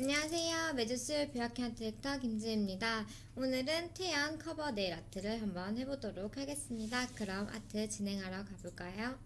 안녕하세요. 매주술 뷰아키한 디렉터 김지입니다. 오늘은 태연 커버 네일 아트를 한번 해보도록 하겠습니다. 그럼 아트 진행하러 가볼까요?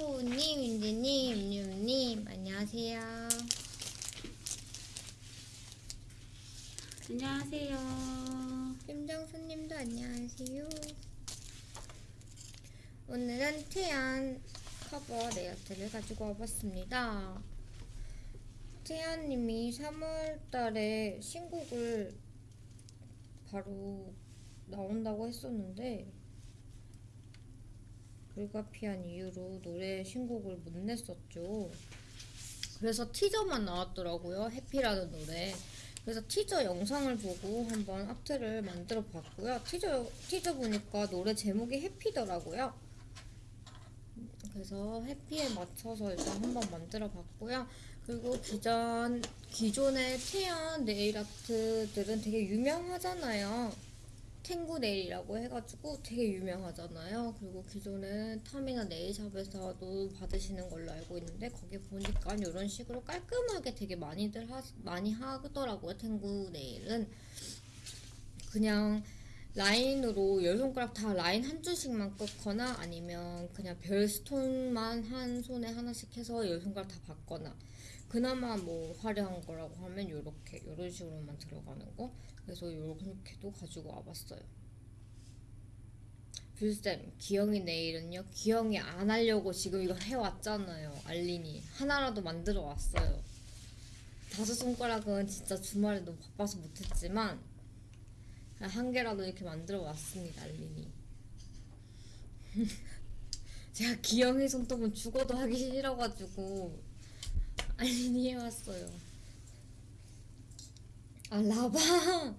이토우님, 윤지님, 윤님, 안녕하세요. 안녕하세요. 김정수님도 안녕하세요. 오늘은 태연 커버 네일 아트를 가지고 와봤습니다. 태연님이 3월달에 신곡을 바로 나온다고 했었는데 불가피한 이유로 노래 신곡을 못 냈었죠. 그래서 티저만 나왔더라고요. 해피라는 노래. 그래서 티저 영상을 보고 한번 아트를 만들어 봤고요. 티저, 티저 보니까 노래 제목이 해피더라고요. 그래서 해피에 맞춰서 일단 한번 만들어 봤고요. 그리고 기존, 기존의 태연 네일 아트들은 되게 유명하잖아요. 탱구 네일이라고 해가지고 되게 유명하잖아요. 그리고 기존에 탐이나 네일샵에서도 받으시는 걸로 알고 있는데 거기 보니까 이런 식으로 깔끔하게 되게 많이들 하, 많이 하더라고요. 탱구 네일은 그냥 라인으로 열 손가락 다 라인 한 줄씩만 끊거나 아니면 그냥 별 스톤만 한 손에 하나씩 해서 열 손가락 다 받거나 그나마 뭐 화려한 거라고 하면 요렇게 이런 식으로만 들어가는 거 그래서 요렇게도 가지고 와봤어요. 뷰쌤 기영이 내일은요? 기영이 안 하려고 지금 이거 해왔잖아요 알린이. 하나라도 만들어 왔어요. 다섯 손가락은 진짜 주말에 너무 바빠서 못했지만 한 개라도 이렇게 만들어 왔습니다 알린이. 제가 기영이 손톱은 죽어도 하기 싫어가지고 알린이 해왔어요 아 라방.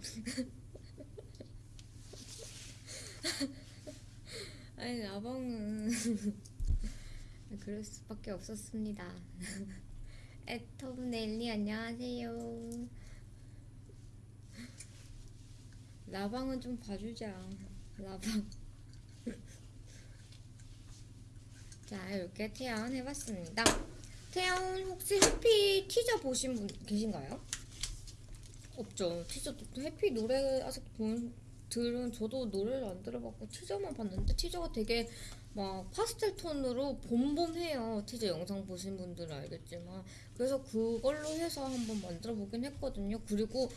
아니 라방은 그럴 수밖에 없었습니다. 애톰 넬리 안녕하세요. 라방은 좀 봐주자. 라방. 자 이렇게 태연 해봤습니다. 태연 혹시 해피 티저 보신 분 계신가요? 없죠 티저 해피 노래 아직 본 들은 저도 노래를 안 들어봤고 티저만 봤는데 티저가 되게 막 파스텔 톤으로 봄봄해요 티저 영상 보신 분들은 알겠지만 그래서 그걸로 해서 한번 만들어 보긴 했거든요 그리고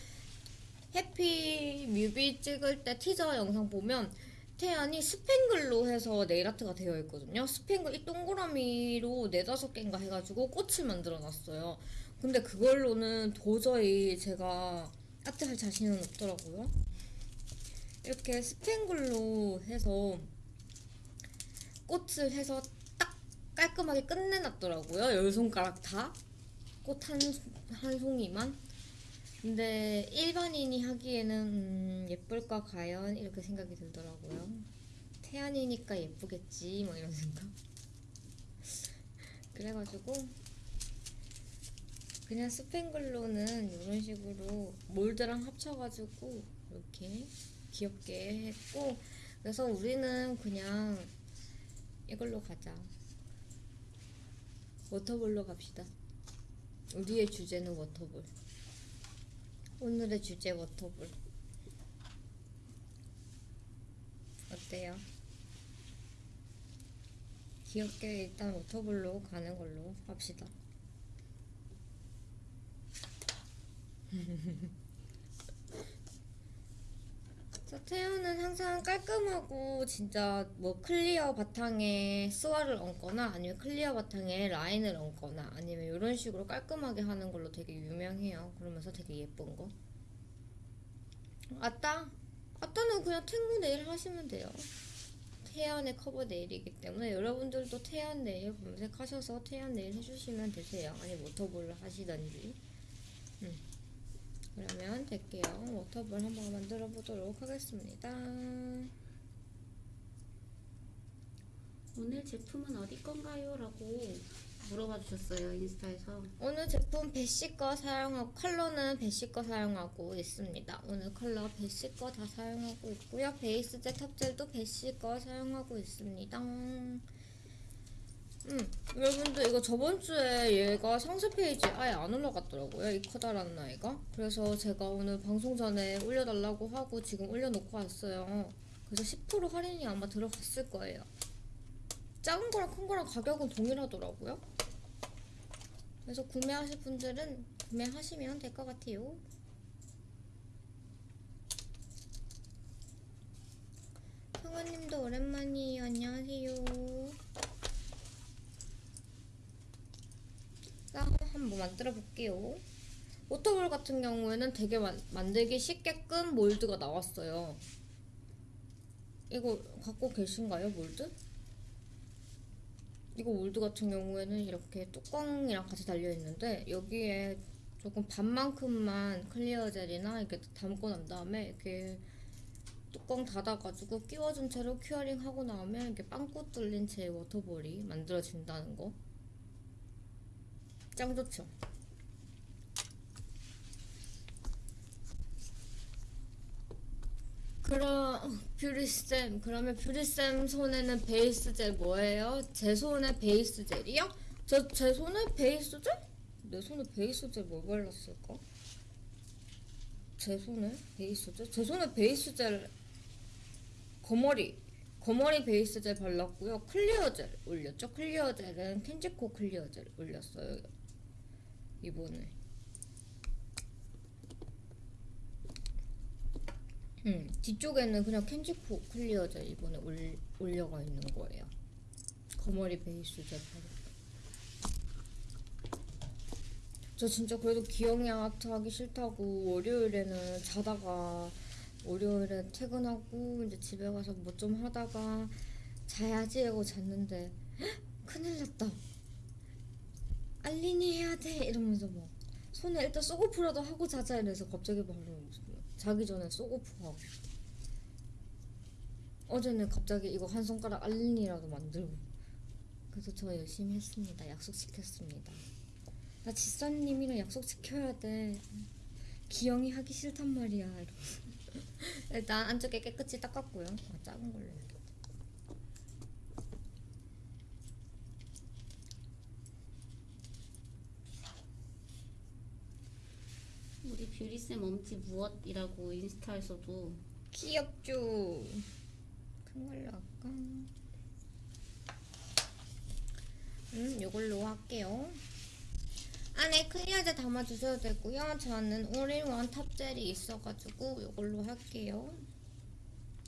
해피 뮤비 찍을 때 티저 영상 보면 태연이 스팽글로 해서 네일아트가 되어 있거든요. 스팽글 이 동그라미로 네다섯 개인가 해가지고 꽃을 만들어 놨어요. 근데 그걸로는 도저히 제가 아트 할 자신은 없더라고요. 이렇게 스팽글로 해서 꽃을 해서 딱 깔끔하게 끝내놨더라고요. 열 손가락 다. 꽃 한, 한 송이만. 근데 일반인이 하기에는 음, 예쁠까 과연 이렇게 생각이 들더라고요. 태연이니까 예쁘겠지 뭐 이런 생각. 그래가지고 그냥 스팽글로는 이런 식으로 몰드랑 합쳐가지고 이렇게 귀엽게 했고 그래서 우리는 그냥 이걸로 가자. 워터볼로 갑시다. 우리의 주제는 워터볼. 오늘의 주제 워터볼 어때요? 귀엽게 일단 water ball로 가는 걸로 합시다 자, 태연은 항상 깔끔하고 진짜 뭐 clear 바탕에 스와를 얹거나 아니면 clear 바탕에 라인을 얹거나 아니면 이런 식으로 깔끔하게 하는 걸로 되게 유명해요. 그러면서 되게 예쁜 거. 아따, 아따는 그냥 탱구 네일 하시면 돼요. 태연의 커버 네일이기 때문에 여러분들도 태연 네일 검색하셔서 태연 네일 해주시면 되세요. 아니 water ball을 하시던지. 음. 그러면 될게요. water ball 한번 만들어 보도록 하겠습니다. 오늘 제품은 어디 건가요? 라고 물어봐 주셨어요 인스타에서 오늘 제품 베시 거 사용하고 컬러는 베시 거 사용하고 있습니다. 오늘 컬러 베시 거 다 사용하고 있고요. 베이스 젤 top 젤도 베시 거 사용하고 있습니다. 음, 여러분들 이거 저번 주에 얘가 상세 페이지 아예 안 올라갔더라고요. 이 커다란 아이가. 그래서 제가 오늘 방송 전에 올려달라고 하고 지금 올려놓고 왔어요. 그래서 10% 할인이 아마 들어갔을 거예요. 작은 거랑 큰 거랑 가격은 동일하더라고요. 그래서 구매하실 분들은 구매하시면 될 것 같아요. 성아님도 오랜만이에요. 안녕하세요. 자, 한번 만들어 볼게요. water ball 같은 경우에는 되게 만, 만들기 쉽게끔 몰드가 나왔어요. 이거 갖고 계신가요, 몰드? 이거 몰드 같은 경우에는 이렇게 뚜껑이랑 같이 달려 있는데 여기에 조금 반만큼만 clear 젤이나 이렇게 담고 난 다음에 이렇게 뚜껑 닫아가지고 끼워준 채로 curing 하고 나오면 이렇게 빵꾸 뚫린 채 water ball이 만들어진다는 거. 짱 좋죠? 그럼 뷰리쌤 그러면 뷰리쌤 손에는 베이스 젤 뭐예요? 제 손에 베이스 젤이요? 저 제 손에 베이스 젤? 내 손에 베이스 젤 뭐 발랐을까? 제 손에 베이스 젤? 제 손에 베이스 젤 거머리 거머리 베이스 젤 발랐고요 clear 젤 올렸죠? clear 젤은 켄지코 clear 젤 올렸어요 이번에 음, 뒤쪽에는 그냥 켄지코 clear 젤 이번에 올, 올려가 있는 거예요. 거머리 베이스 젤 바르고. 저 진짜 그래도 기영이 아트 하기 싫다고 월요일에는 자다가 월요일에 퇴근하고 이제 집에 가서 뭐 좀 하다가 자야지 하고 잤는데 헉, 큰일 났다. 알린이 해야 돼. 이러면서 막 손에 일단 soak off라도 하고 자자 이래서 갑자기 바로 자기 전에 soak off 하고 어제는 갑자기 이거 한 손가락 알린이라도 만들고. 그래서 저 열심히 했습니다. 약속 지켰습니다. 나 지사님이랑 약속 지켜야 돼. 기영이 하기 싫단 말이야. 이러면서. 일단 안쪽에 깨끗이 닦았고요. 아, 작은 걸로 해야겠다 우리 뷰리쌤 엄지 무엇이라고 인스타에서도. 귀엽죠. 큰 걸로 할까? 음 이걸로 할게요. 안에 clear 젤 담아주셔도 되고요. 저는 all-in-one top 젤이 있어가지고 이걸로 할게요.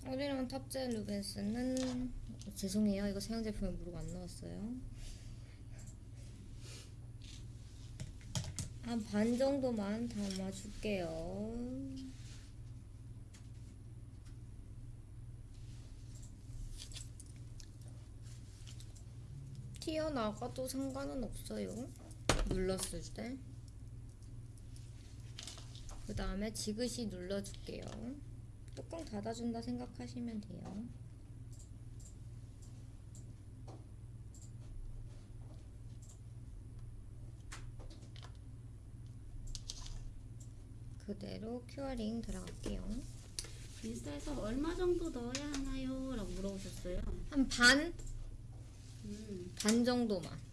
all-in-one top 젤 루벤스는 죄송해요. 이거 사용 제품에 무료가 안 나왔어요 한 반 정도만 담아줄게요 튀어나가도 상관은 없어요. 눌렀을 때. 그 다음에 지그시 눌러줄게요. 뚜껑 닫아준다 생각하시면 돼요. 그대로 큐어링 들어갈게요. 인스타에서 얼마 정도 넣어야 하나요? 라고 물어보셨어요 한 반? 음, 반 정도만.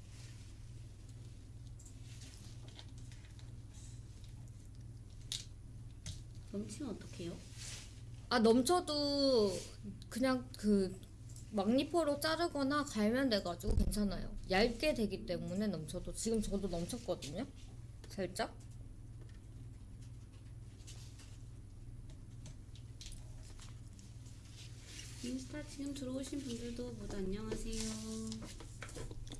넘치면 어떡해요? 아 넘쳐도 그냥 그 막니퍼로 자르거나 갈면 돼가지고 괜찮아요. 얇게 되기 때문에 넘쳐도 지금 저도 넘쳤거든요. 살짝. 인스타 지금 들어오신 분들도 모두 안녕하세요.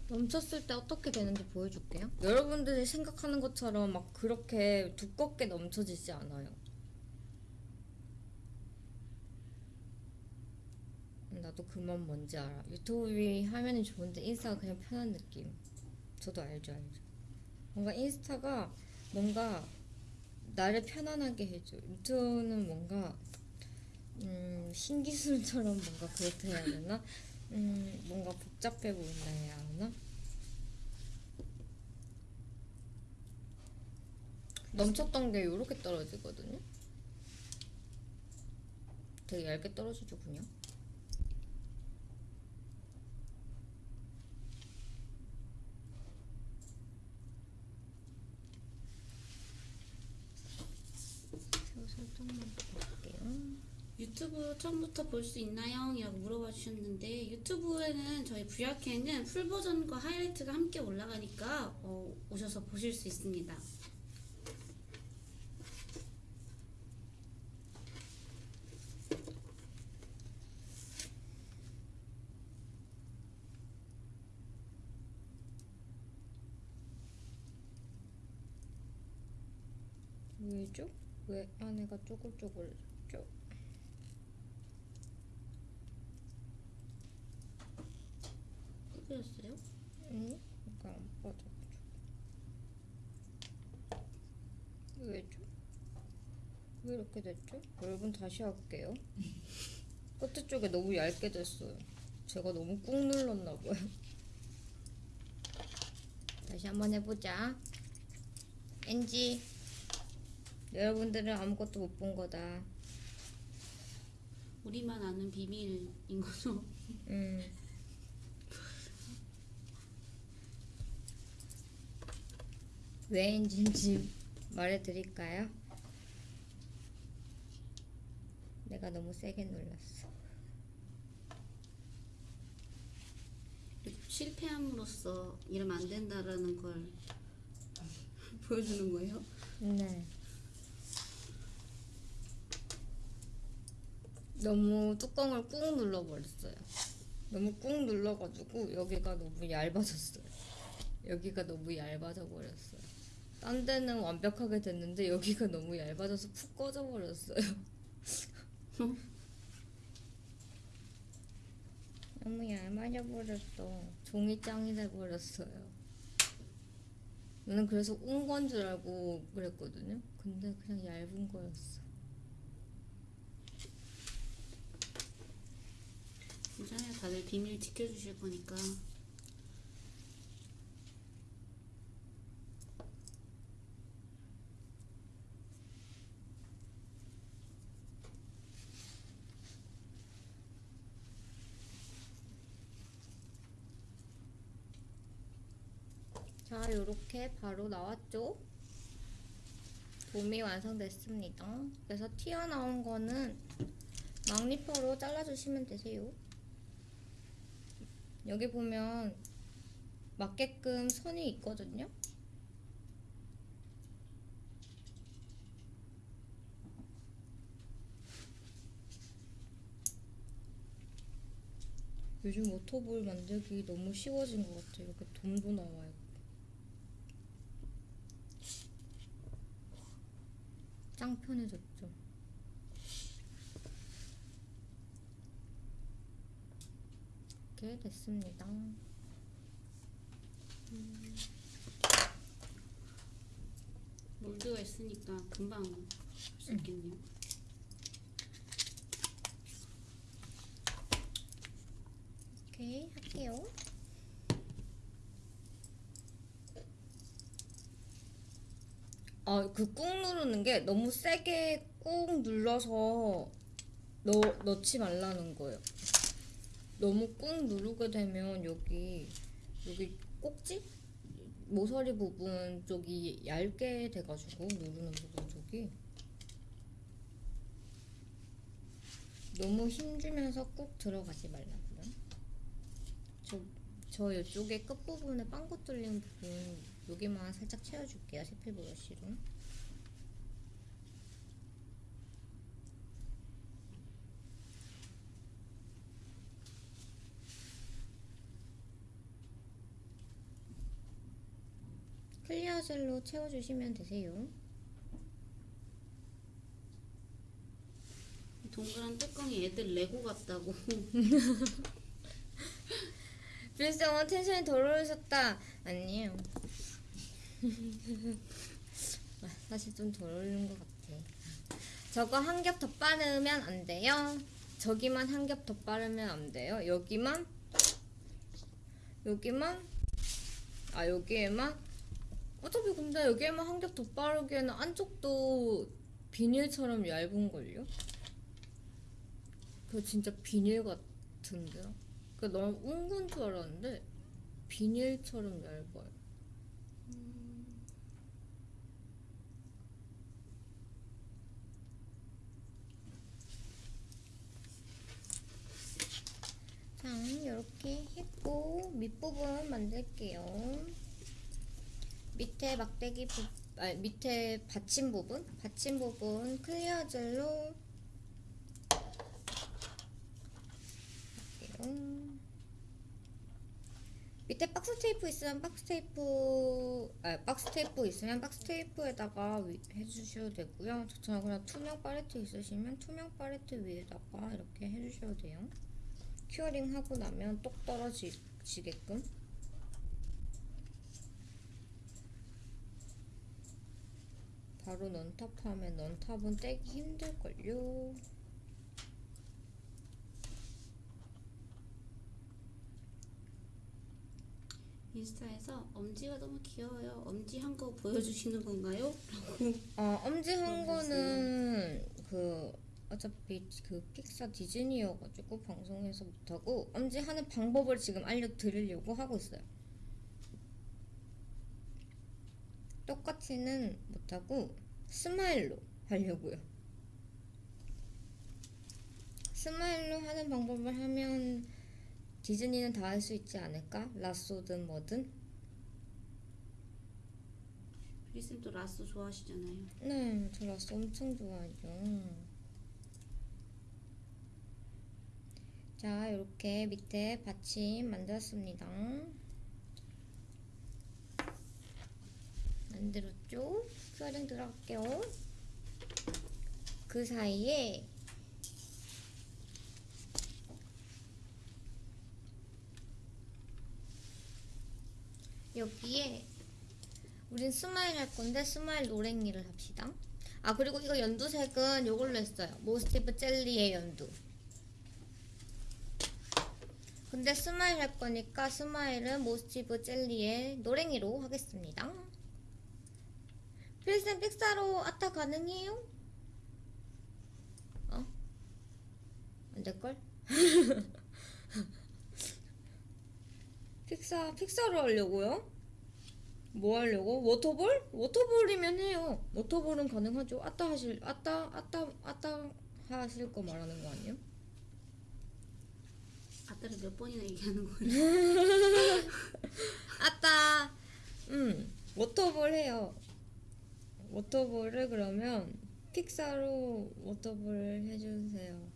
넘쳤을 때 어떻게 되는지 보여줄게요. 여러분들이 생각하는 것처럼 막 그렇게 두껍게 넘쳐지지 않아요. 나도 그만 뭔지 알아. 유튜브 화면이 좋은데 인스타가 그냥 편한 느낌. 저도 알죠, 알죠. 뭔가 인스타가 뭔가 나를 편안하게 해줘. 유튜브는 뭔가 음, 신기술처럼 뭔가 그렇게 해야 되나? 음, 뭔가 복잡해 보인다 해야 하나? 넘쳤던 게 이렇게 떨어지거든요. 되게 얇게 떨어지죠, 그냥. 새우 살짝만 볼게요. 유튜브 처음부터 볼 수 있나요? 이라고 물어봐 주셨는데 유튜브에는 저희 VRK는 풀 버전과 하이라이트가 함께 올라가니까 어, 오셔서 보실 수 있습니다. 왜죠? 왜 안에가 쪼글쪼글죠? 끄셨어요? 아니, 이거 안 빠져가지고. 왜죠? 왜 이렇게 됐죠? 여러분 다시 할게요. 끝에 쪽에 너무 얇게 됐어요. 제가 너무 꾹 눌렀나 봐요. 다시 한번 해보자. NG. 여러분들은 아무것도 못 본 거다. 우리만 아는 비밀인 거죠. 음. 왜인지 말해드릴까요? 내가 너무 세게 눌렀어. 실패함으로써 이러면 안 된다라는 걸 보여주는 거예요. 네. 너무 뚜껑을 꾹 눌러버렸어요. 너무 꾹 눌러가지고 여기가 너무 얇아졌어요. 여기가 너무 얇아져 버렸어요. 딴 데는 완벽하게 됐는데 여기가 너무 얇아져서 푹 꺼져 버렸어요. 너무 얇아져 버렸어. 종이장이 돼 버렸어요. 나는 그래서 운 건 줄 알고 그랬거든요. 근데 그냥 얇은 거였어. 괜찮아요. 다들 비밀 지켜주실 거니까. 자, 요렇게 바로 나왔죠? 봄이 완성됐습니다. 그래서 튀어나온 거는 막리퍼로 잘라주시면 되세요. 여기 보면 맞게끔 선이 있거든요. 요즘 워터볼 만들기 너무 쉬워진 것 같아요. 이렇게 돔도 나와요. 짱 편해졌죠. 이렇게 됐습니다. 몰드가 있으니까 금방 할 수 있겠네요. 오케이 할게요. 아, 그 꾹 누르는 게 너무 세게 꾹 눌러서 넣, 넣지 말라는 거예요. 너무 꾹 누르게 되면 여기 여기 꼭지 모서리 부분 쪽이 얇게 돼가지고 누르는 부분 쪽이 너무 힘주면서 꾹 들어가지 말라고요. 저, 저 이쪽에 끝부분에 빵꾸 뚫린 부분 여기만 살짝 채워줄게요. 세필 브러쉬로. 클리어 젤로 채워주시면 되세요. 동그란 뚜껑이 애들 레고 같다고. 필수 어머 텐션이 더러우셨다. 아니에요. 아, 사실 좀 덜 것 같아. 저거 한 겹 더 빠르면 안 돼요. 저기만 한 겹 더 빠르면 안 돼요. 여기만 여기만 아 여기에만 어차피 근데 여기에만 한 겹 더 빠르기에는 안쪽도 비닐처럼 얇은 걸요. 그 진짜 비닐 같은데요. 그 너무 웅근 줄 알았는데 비닐처럼 얇아요. 자, 이렇게 했고 밑부분 만들게요. 밑에 막대기 부, 아 밑에 받침 부분, 받침 부분 clear 젤로 할게요. 밑에 박스 테이프 있으면 박스 테이프 아 박스 테이프 있으면 박스 테이프에다가 위- 해주셔도 되고요. 저처럼 그냥 투명 팔레트 있으시면 투명 팔레트 위에다가 이렇게 해주셔도 돼요. curing 하고 나면 똑 떨어지게끔. 바로 넌탑하면 넌탑은 떼기 힘들걸요. 인스타에서 엄지가 너무 귀여워요. 엄지 한 거 보여주시는 건가요? 어, 엄지한 모르겠어요. 거는 그 어차피 그 픽사 디즈니여가지고 방송에서 못하고 엄지하는 방법을 지금 알려드리려고 하고 있어요. 똑같이는 못하고 스마일로 하려고요. 스마일로 하는 방법을 하면 디즈니는 다 할 수 있지 않을까? 라쏘든 뭐든. 뷰리쌤도 라쏘 좋아하시잖아요. 네, 저 라쏘 엄청 좋아하죠. 자, 이렇게 밑에 받침 만들었습니다. 만들었죠? curing 들어갈게요. 그 사이에 여기에 우린 스마일 할 건데 스마일 노랭이를 합시다. 아 그리고 이거 연두색은 요걸로 했어요. 모스티브 젤리의 연두. 근데 스마일 할 거니까 스마일은 모스티브 젤리의 노랭이로 하겠습니다. 필쌤 픽사로 아타 가능해요? 어? 안 될걸? 픽사, 픽사로 하려고요? 뭐 하려고? water ball? water ball이면 해요. water ball은 가능하죠. 아따 하실, 아따, 아따, 아따 하실 거 말하는 거 아니에요? 아따를 몇 번이나 얘기하는 거예요? 아따, 음, 워터볼 해요. 워터볼을 그러면 픽사로 워터볼 해주세요.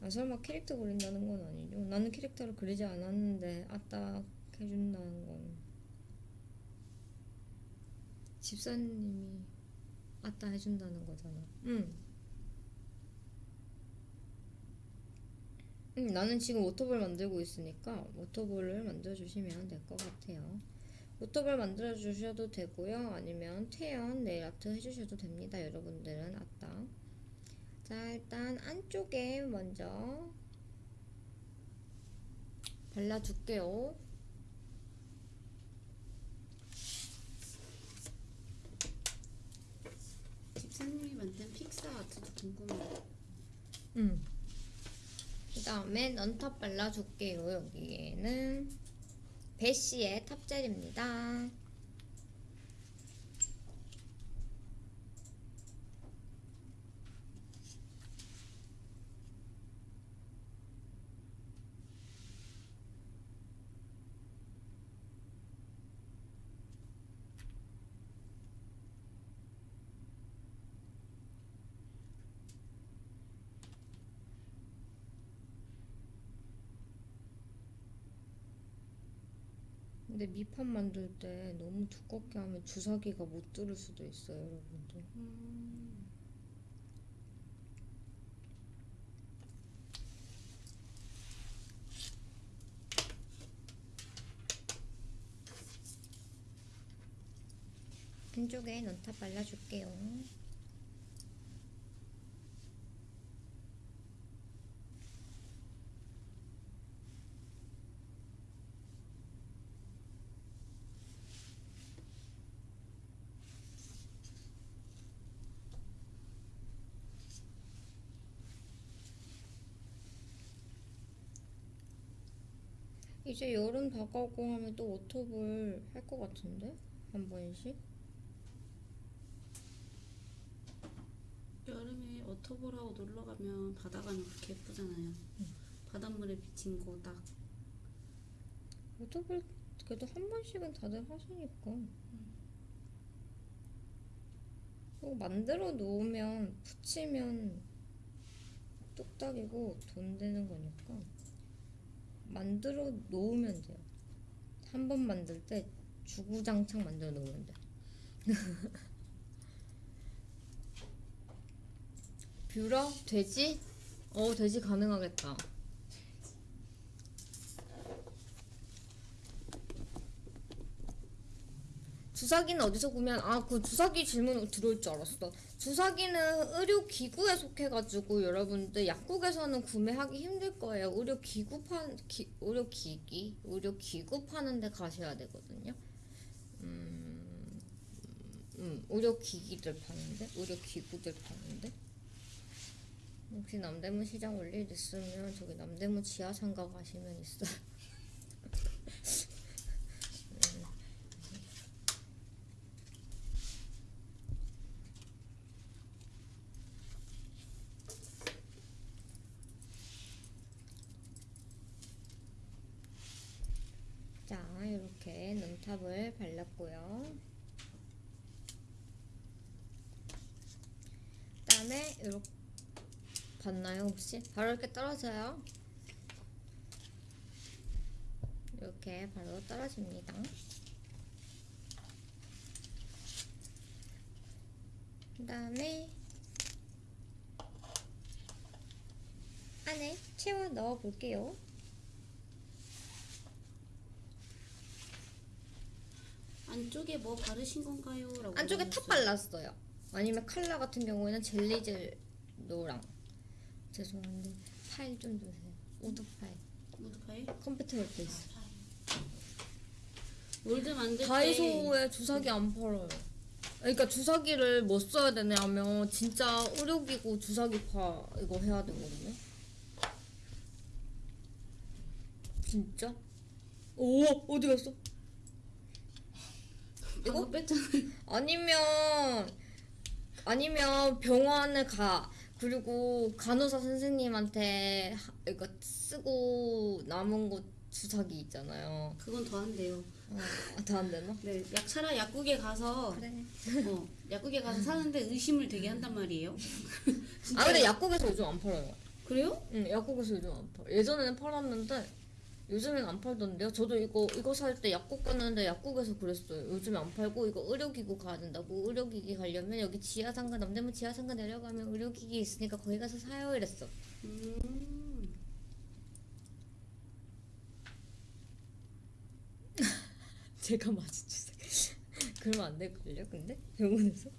아, 설마 캐릭터 그린다는 건 아니죠? 나는 캐릭터를 그리지 않았는데 아따 해준다는 건 집사님이 아따 해준다는 거잖아. 응. 응, 나는 지금 워터볼 만들고 있으니까 워터볼을 만들어주시면 될 것 같아요. 워터볼 만들어주셔도 되고요. 아니면 태연 네일 아트 해주셔도 됩니다. 여러분들은 아따. 자, 일단 안쪽에 먼저 발라줄게요. 집사님이 만든 픽사 아트도 궁금해요. 음. 그 다음에 넌탑 발라줄게요. 여기에는 베시의 탑젤입니다. 근데 밑판 만들 때 너무 두껍게 하면 주사기가 못 들을 수도 있어요, 여러분들. 음. 왼쪽에 논탑 발라줄게요. 이제 여름 다가오고 하면 또 워터볼 할 것 같은데? 한 번씩? 여름에 워터볼하고 놀러 가면 바다 가면 그렇게 예쁘잖아요. 바닷물에 비친 거 딱. 워터볼 그래도 한 번씩은 다들 하시니까 그리고 만들어 놓으면 붙이면 뚝딱이고 돈 되는 거니까 만들어 놓으면 돼요 한 번 만들 때 주구장창 만들어 놓으면 돼 뷰러? 돼지? 어 돼지 가능하겠다 주사기는 어디서 구매한? 아, 그 주사기 질문 들어올 줄 알았어. 주사기는 의료기구에 속해가지고 여러분들 약국에서는 구매하기 힘들 거예요. 의료기구 판, 기, 의료기기? 의료기구 파는 데 가셔야 되거든요. 음, 음, 의료기기들 파는데? 의료기구들 파는데? 혹시 남대문 시장 올일 있으면 저기 남대문 지하상가 가시면 있어요. 자, 이렇게 눈탑을 발랐고요. 그 다음에 이렇게 봤나요 혹시? 바로 이렇게 떨어져요. 이렇게 바로 떨어집니다. 그 다음에 안에 채워 넣어 볼게요. 안쪽에 뭐 바르신 건가요? 라고 안쪽에 top. 발랐어요. 아니면 칼라 같은 경우에는 젤리젤 노랑. 죄송한데 파일 좀 주세요. wood file. wood file? 컴퓨터 옆에 있어. mold 만들 때 다이소에 주사기 안 팔아요. 그러니까 주사기를 뭐 써야 되냐면 진짜 의료기구 주사기 파 이거 해야 되거든요. 진짜? 오 어디 갔어? 이거 뺐잖아요. 아니면 아니면 병원을 가 그리고 간호사 선생님한테 하- 이거 쓰고 남은 거 주사기 있잖아요. 그건 더 한대요. 어, 더안 되나? 네, 약 차라 약국에 가서 그래. 어, 약국에 가서 사는데 의심을 되게 한단 말이에요. 아 근데 약국에서 요즘 안 팔아요. 그래요? 응, 약국에서 요즘 안 팔. 예전에는 팔았는데 요즘엔 안 팔던데요. 저도 이거 이거 살 때 약국 갔는데 약국에서 그랬어요. 요즘에 안 팔고 이거 의료기구 가야 된다고 의료기기 가려면 여기 지하상가 남대문 지하상가 내려가면 의료기기 있으니까 거기 가서 사요 이랬어. 음. 제가 마주치세요. 그러면 안 될걸요? 근데 병원에서?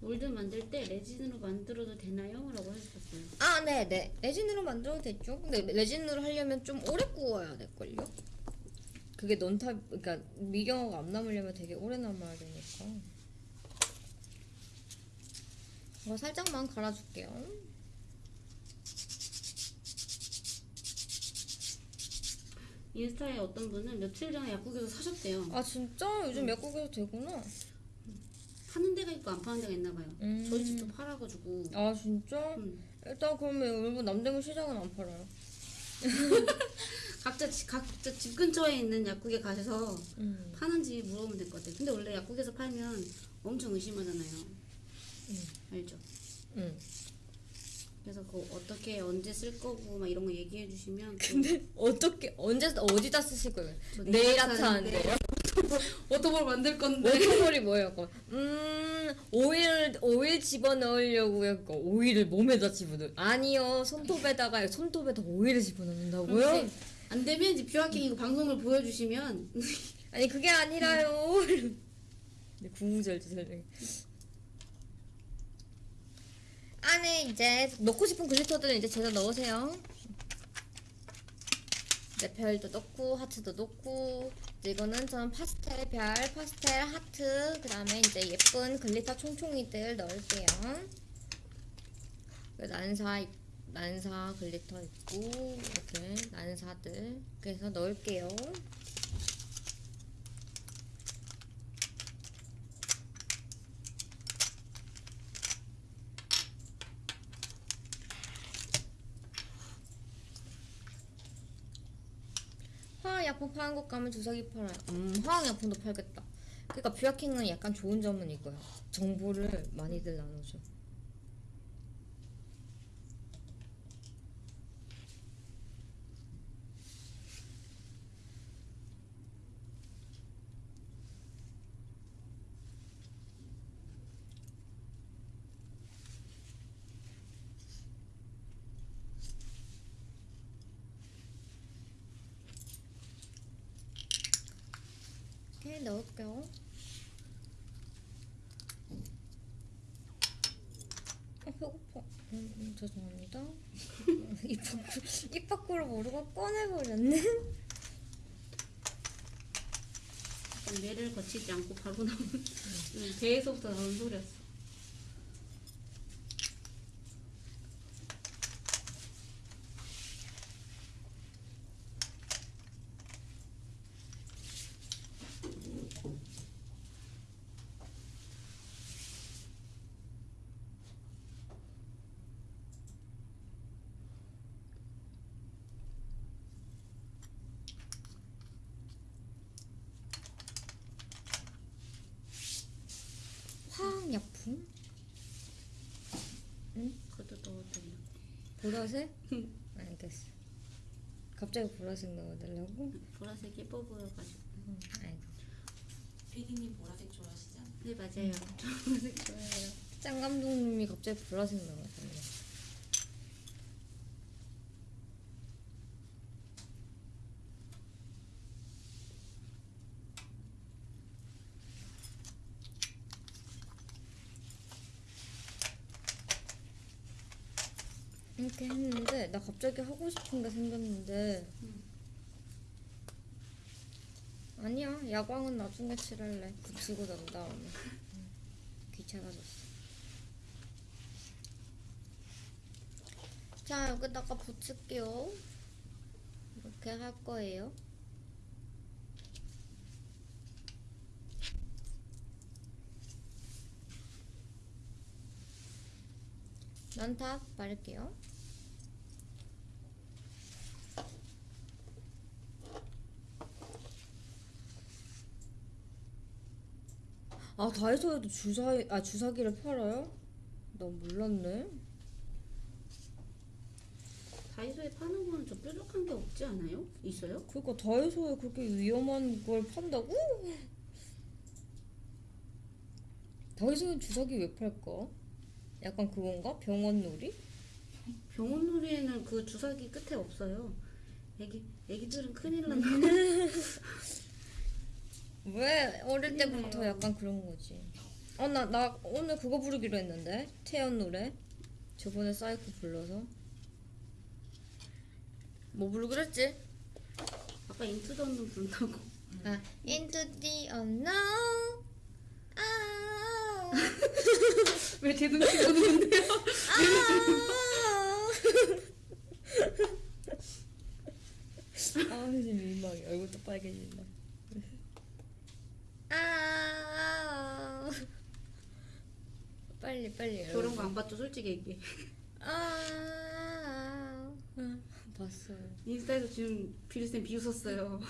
몰드 만들 때 레진으로 만들어도 되나요? 라고 하셨어요. 아, 네, 네. 레진으로 만들어도 됐죠. 근데 레진으로 하려면 좀 오래 구워야 될걸요? 그게 넌탑, 그러니까 미경화가 안 남으려면 되게 오래 남아야 되니까. 이거 살짝만 갈아줄게요. 인스타에 어떤 분은 며칠 전에 약국에서 사셨대요. 아, 진짜? 요즘 약국에서 되구나. 파는 데가 있고 안 파는 데가 있나 봐요. 음. 저희 집도 팔아가지고. 아, 진짜? 음. 일단 그러면 여러분 남대문 시장은 안 팔아요. 각자 집, 각자 집 근처에 있는 약국에 가셔서 음. 파는지 물어보면 될 것 같아요. 근데 원래 약국에서 팔면 엄청 의심하잖아요. 음. 알죠? 응. 그래서 그 어떻게 언제 쓸 거고 막 이런 거 얘기해 주시면 또 근데 어떻게 언제 어디다 쓰실 거예요? 저 네일 아트 하는데 하는데요? water ball 만들 건데 water ball이 뭐예요? 그거? 음 오일 오일 집어 넣으려고요. 그거 오일을 몸에다 집어 넣. 아니요 손톱에다가 손톱에다 오일을 집어 넣는다고요? 그럼 이제 안 되면 이제 뷰아킹 이거 방송을 보여주시면 아니 그게 아니라요. 네, 구구절절 설명. 안에 이제 넣고 싶은 glitter들은 이제 제가 넣으세요. 네, 별도 넣고 하트도 넣고 이거는 저는 파스텔 별, 파스텔 하트 그 다음에 이제 예쁜 glitter 총총이들 넣을게요. 그 난사 난사 glitter 있고 이렇게 난사들 그래서 넣을게요. 화학약품 파는 곳 가면 주사기 팔아요. 음, 화학약품도 팔겠다. 그러니까 뷰아킹은 약간 좋은 점은 이거야. 정보를 많이들 나눠줘. 이렇게 넣을게요. 어, 배고파. 음, 음, 죄송합니다. 입, 밖으로, 입 밖으로 모르고 꺼내버렸네. 뇌를 거치지 않고 바로 음, 배에서부터 나오는 소리였어. 화학약품? 그것도 넣어드려. 보라색? 알겠어. 갑자기 보라색 넣어달라고? 보라색 예뻐 보여가지고. 응, 알겠어. 피디님 보라색 좋아하시지 않아요? 네 맞아요. 보라색 좋아해요. 짱 감독님이 갑자기 보라색 넣어달라고. 이렇게 했는데 나 갑자기 하고 싶은 게 생겼는데. 음. 아니야 야광은 나중에 칠할래. 붙이고 난 다음에 음, 귀찮아졌어. 자 여기다가 붙일게요. 이렇게 할 거예요. 난탑 바를게요 다이소에도 주사 아 주사기를 팔아요? 나 몰랐네. 다이소에 파는 거는 좀 뾰족한 게 없지 않아요? 있어요? 그러니까 다이소에 그렇게 위험한 걸 판다고? 다이소에 주사기 왜 팔까? 약간 그건가? 병원놀이? 병원 놀이에는 그 주사기 끝에 없어요. 애기 애기들은 큰일 난다. 왜 어릴 때부터. 약간 그런 거지. 어 나 나 오늘 그거 부르기로 했는데 태연 노래. 저번에 사이코 불러서. 뭐 부르기로 했지? 아까 Into the Unknown 부른다고. 아, into the unknown. 아, 왜제 눈치 보는데요? 아. 아, 이제 민망해. 얼굴도 빨개진다. 아 빨리 빨리 저런 거 안 봤죠? 솔직히 얘기해. 아 봤어요. 인스타에서 지금 비리쌤 비웃었어요.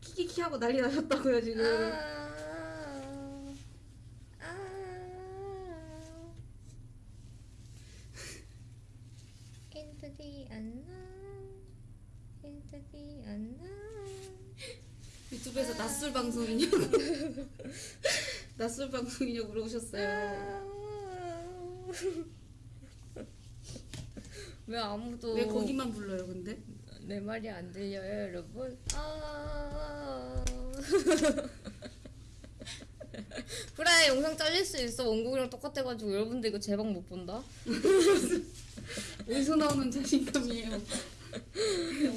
키키키 하고 난리 나셨다고요 지금. 아, 아, 인투디 안나. 인투디 안나. 낮술 방송이냐고 낮술 방송이냐고 물어보셨어요. 왜 아무도 왜 거기만 불러요, 근데? 내 말이 안 들려요, 여러분? 아. 그래, 영상 잘릴 수 있어. 원곡이랑 똑같아가지고 여러분들 이거 제방 못 본다. 어디서 나오는 자신감이에요?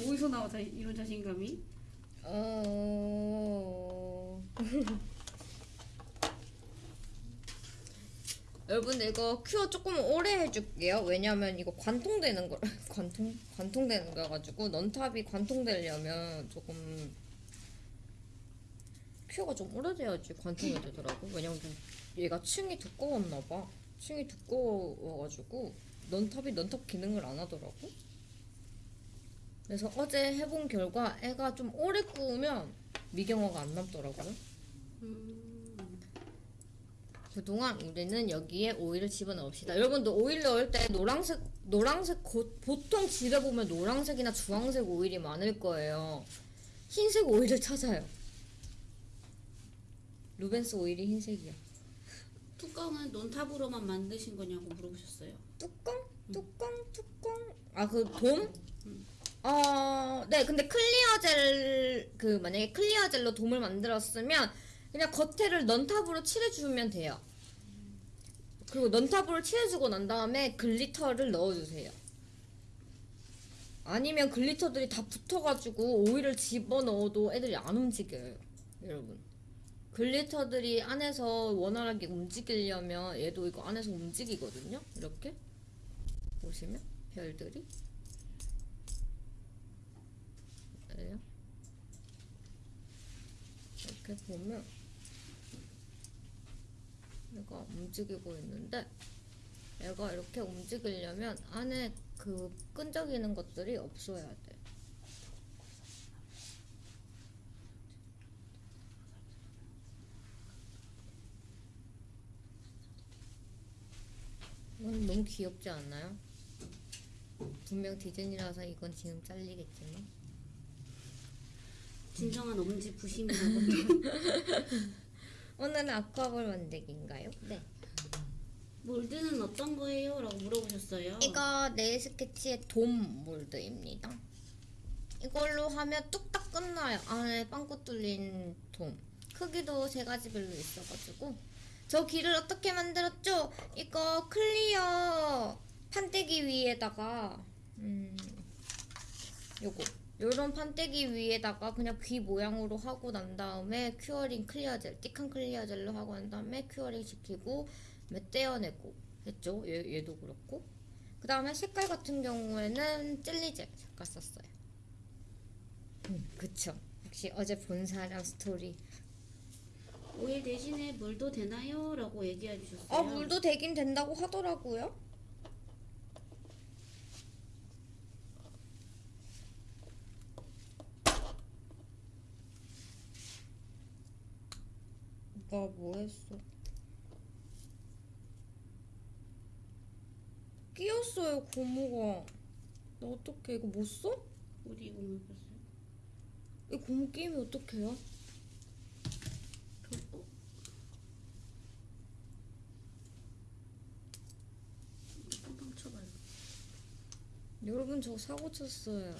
어디서 나와 자, 이런 자신감이? 어. 여러분 이거 큐어 조금 오래 해줄게요. 왜냐면 이거 관통되는 거 관통 관통되는 거 가지고 넌탑이 관통되려면 조금 큐어가 좀 오래돼야지 관통이 되더라고. 왜냐면 얘가 층이 두꺼웠나 봐. 층이 두꺼워가지고 넌탑이 넌탑 기능을 안 하더라고. 그래서 어제 해본 결과 애가 좀 오래 구우면 미경화가 안 남더라고요. 음, 그동안 우리는 여기에 오일을 집어넣읍시다. 여러분도 오일 넣을 때 노란색, 노란색, 고- 보통 집에 보면 노란색이나 주황색 오일이 많을 거예요. 흰색 오일을 찾아요. 루벤스 오일이 흰색이야. 뚜껑은 non top으로만 만드신 거냐고 물어보셨어요. 뚜껑? 뚜껑? 뚜껑? 아, 그 돔? 어, 네, 근데 clear gel, 그, 만약에 clear gel로 돔을 만들었으면, 그냥 겉에를 non top으로 칠해주면 돼요. 그리고 non top으로 칠해주고 난 다음에 glitter를 넣어주세요. 아니면 glitter들이 다 붙어가지고 오일을 집어넣어도 애들이 안 움직여요. 여러분. glitter들이 안에서 원활하게 움직이려면 얘도 이거 안에서 움직이거든요. 이렇게. 보시면 별들이. 그래요. 이렇게 보면 얘가 움직이고 있는데 얘가 이렇게 움직이려면 안에 그 끈적이는 것들이 없어야 돼. 이건 너무 귀엽지 않나요? 분명 디즈니라서 이건 지금 잘리겠지만 진정한 엄지 부심이라고. 오늘은 aqua ball 만들기인가요? 네. mold는 어떤 거예요? 라고 물어보셨어요. 이거 네일 스케치의 돔 mold입니다. 이걸로 하면 뚝딱 끝나요. 안에 빵꾸 뚫린 돔. 크기도 세 가지별로 있어가지고. 저 귀를 어떻게 만들었죠? 이거 clear 판때기 위에다가 음 요거 요런 판때기 위에다가 그냥 귀 모양으로 하고 난 다음에 curing clear gel thick한 clear gel로 하고 난 다음에 curing 시키고 몇 떼어내고 했죠. 얘, 얘도 그렇고. 그 다음에 색깔 같은 경우에는 젤리젤 색깔 썼어요. 음 그쵸. 역시 어제 본 사람 스토리. 오일 대신에 물도 되나요? 라고 얘기해 주셨어요. 아 물도 되긴 된다고 하더라고요 했어? 끼었어요 고무가 나 어떡해 이거 못 써? 우리 이거 먹었어요. 이 고무 끼면 어떡해요? 그, 어? 여러분 저 사고 쳤어요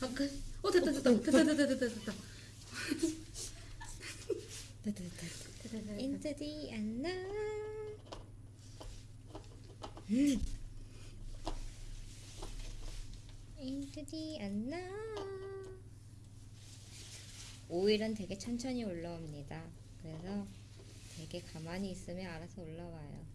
잠깐. 어 됐다 됐다 됐다 됐다 됐다 됐다. 됐다 됐다 됐다 됐다. Into the unknown. Into the unknown. 오일은 되게 천천히 올라옵니다. 그래서 되게 가만히 있으면 알아서 올라와요.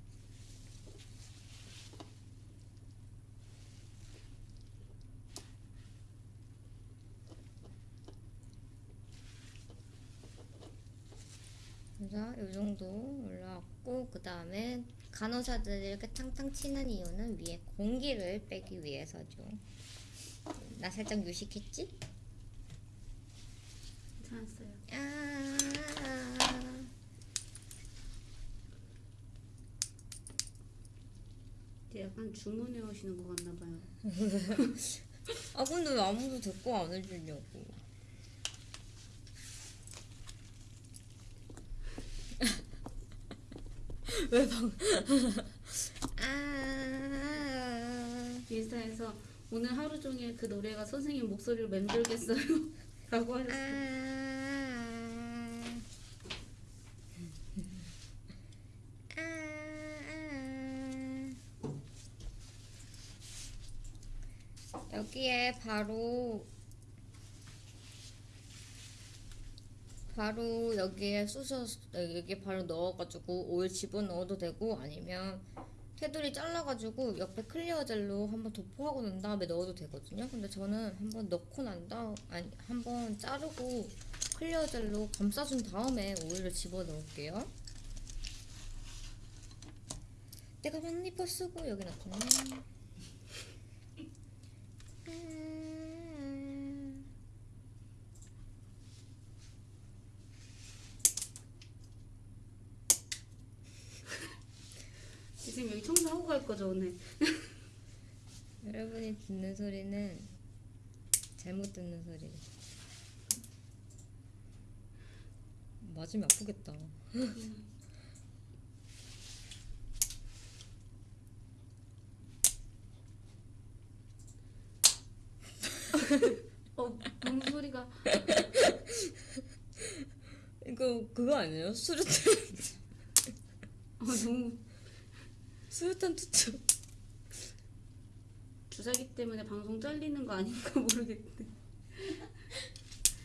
그래서 이 정도 올라왔고 그 다음에 간호사들이 이렇게 탕탕 치는 이유는 위에 공기를 빼기 위해서죠. 나 살짝 유식했지? 괜찮았어요. 아. 약간 주문해 오시는 것 같나 봐요. 아 근데 왜 아무도 데리고 안 해주냐고. 왜 방? 아. 인스타에서 오늘 하루 종일 그 노래가 선생님 목소리를 맴돌겠어요. 라고 하셨어요. 아. 아. 아. 여기에 바로 바로 여기에 쑤셔 여기 바로 넣어가지고 오일 집어 넣어도 되고 아니면 테두리 잘라가지고 옆에 clear gel로 한번 도포하고 난 다음에 넣어도 되거든요. 근데 저는 한번 넣고 난 다음 아니 한번 자르고 clear gel로 감싸준 다음에 오일을 집어 넣을게요. 내가 만리퍼 쓰고 여기 놨네. 지금 여기 청소하고 갈 거죠 오늘. 여러분이 듣는 소리는 잘못 듣는 소리. 맞으면 아프겠다. 어, 뭔 소리가? 이거 그거 아니에요? 수류탄 어, 너무 수류탄 투척. 주사기 때문에 방송 잘리는 거 아닌가 모르겠네.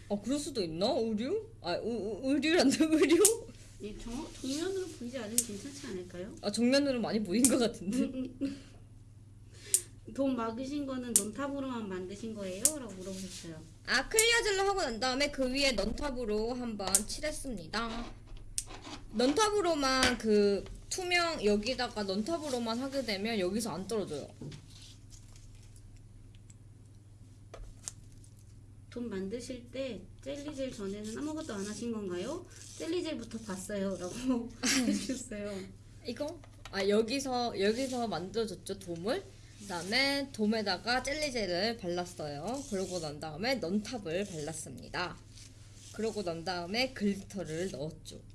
아 그럴 수도 있나? 의류? 아 의- 의- 의류란다 의류? 이 정, 정면으로 보이지 않으면 괜찮지 않을까요? 아 정면으로 많이 보인 것 같은데. 돈 막으신 거는 논탑으로만 만드신 거예요? 라고 물어보셨어요. 아 클리어 젤로 하고 난 다음에 그 위에 넌탑으로 한번 칠했습니다. 넌탑으로만 그 투명 여기다가 넌탑으로만 하게 되면 여기서 안 떨어져요. 돈 만드실 때 젤리젤 전에는 아무것도 안 하신 건가요? 젤리젤부터 봤어요. 라고 해주셨어요. 이거? 아 여기서 여기서 만들어줬죠 돔을. 그 다음에 돔에다가 젤리젤을 발랐어요. 그러고 난 다음에 non top을 발랐습니다. 그러고 난 다음에 glitter를 넣었죠.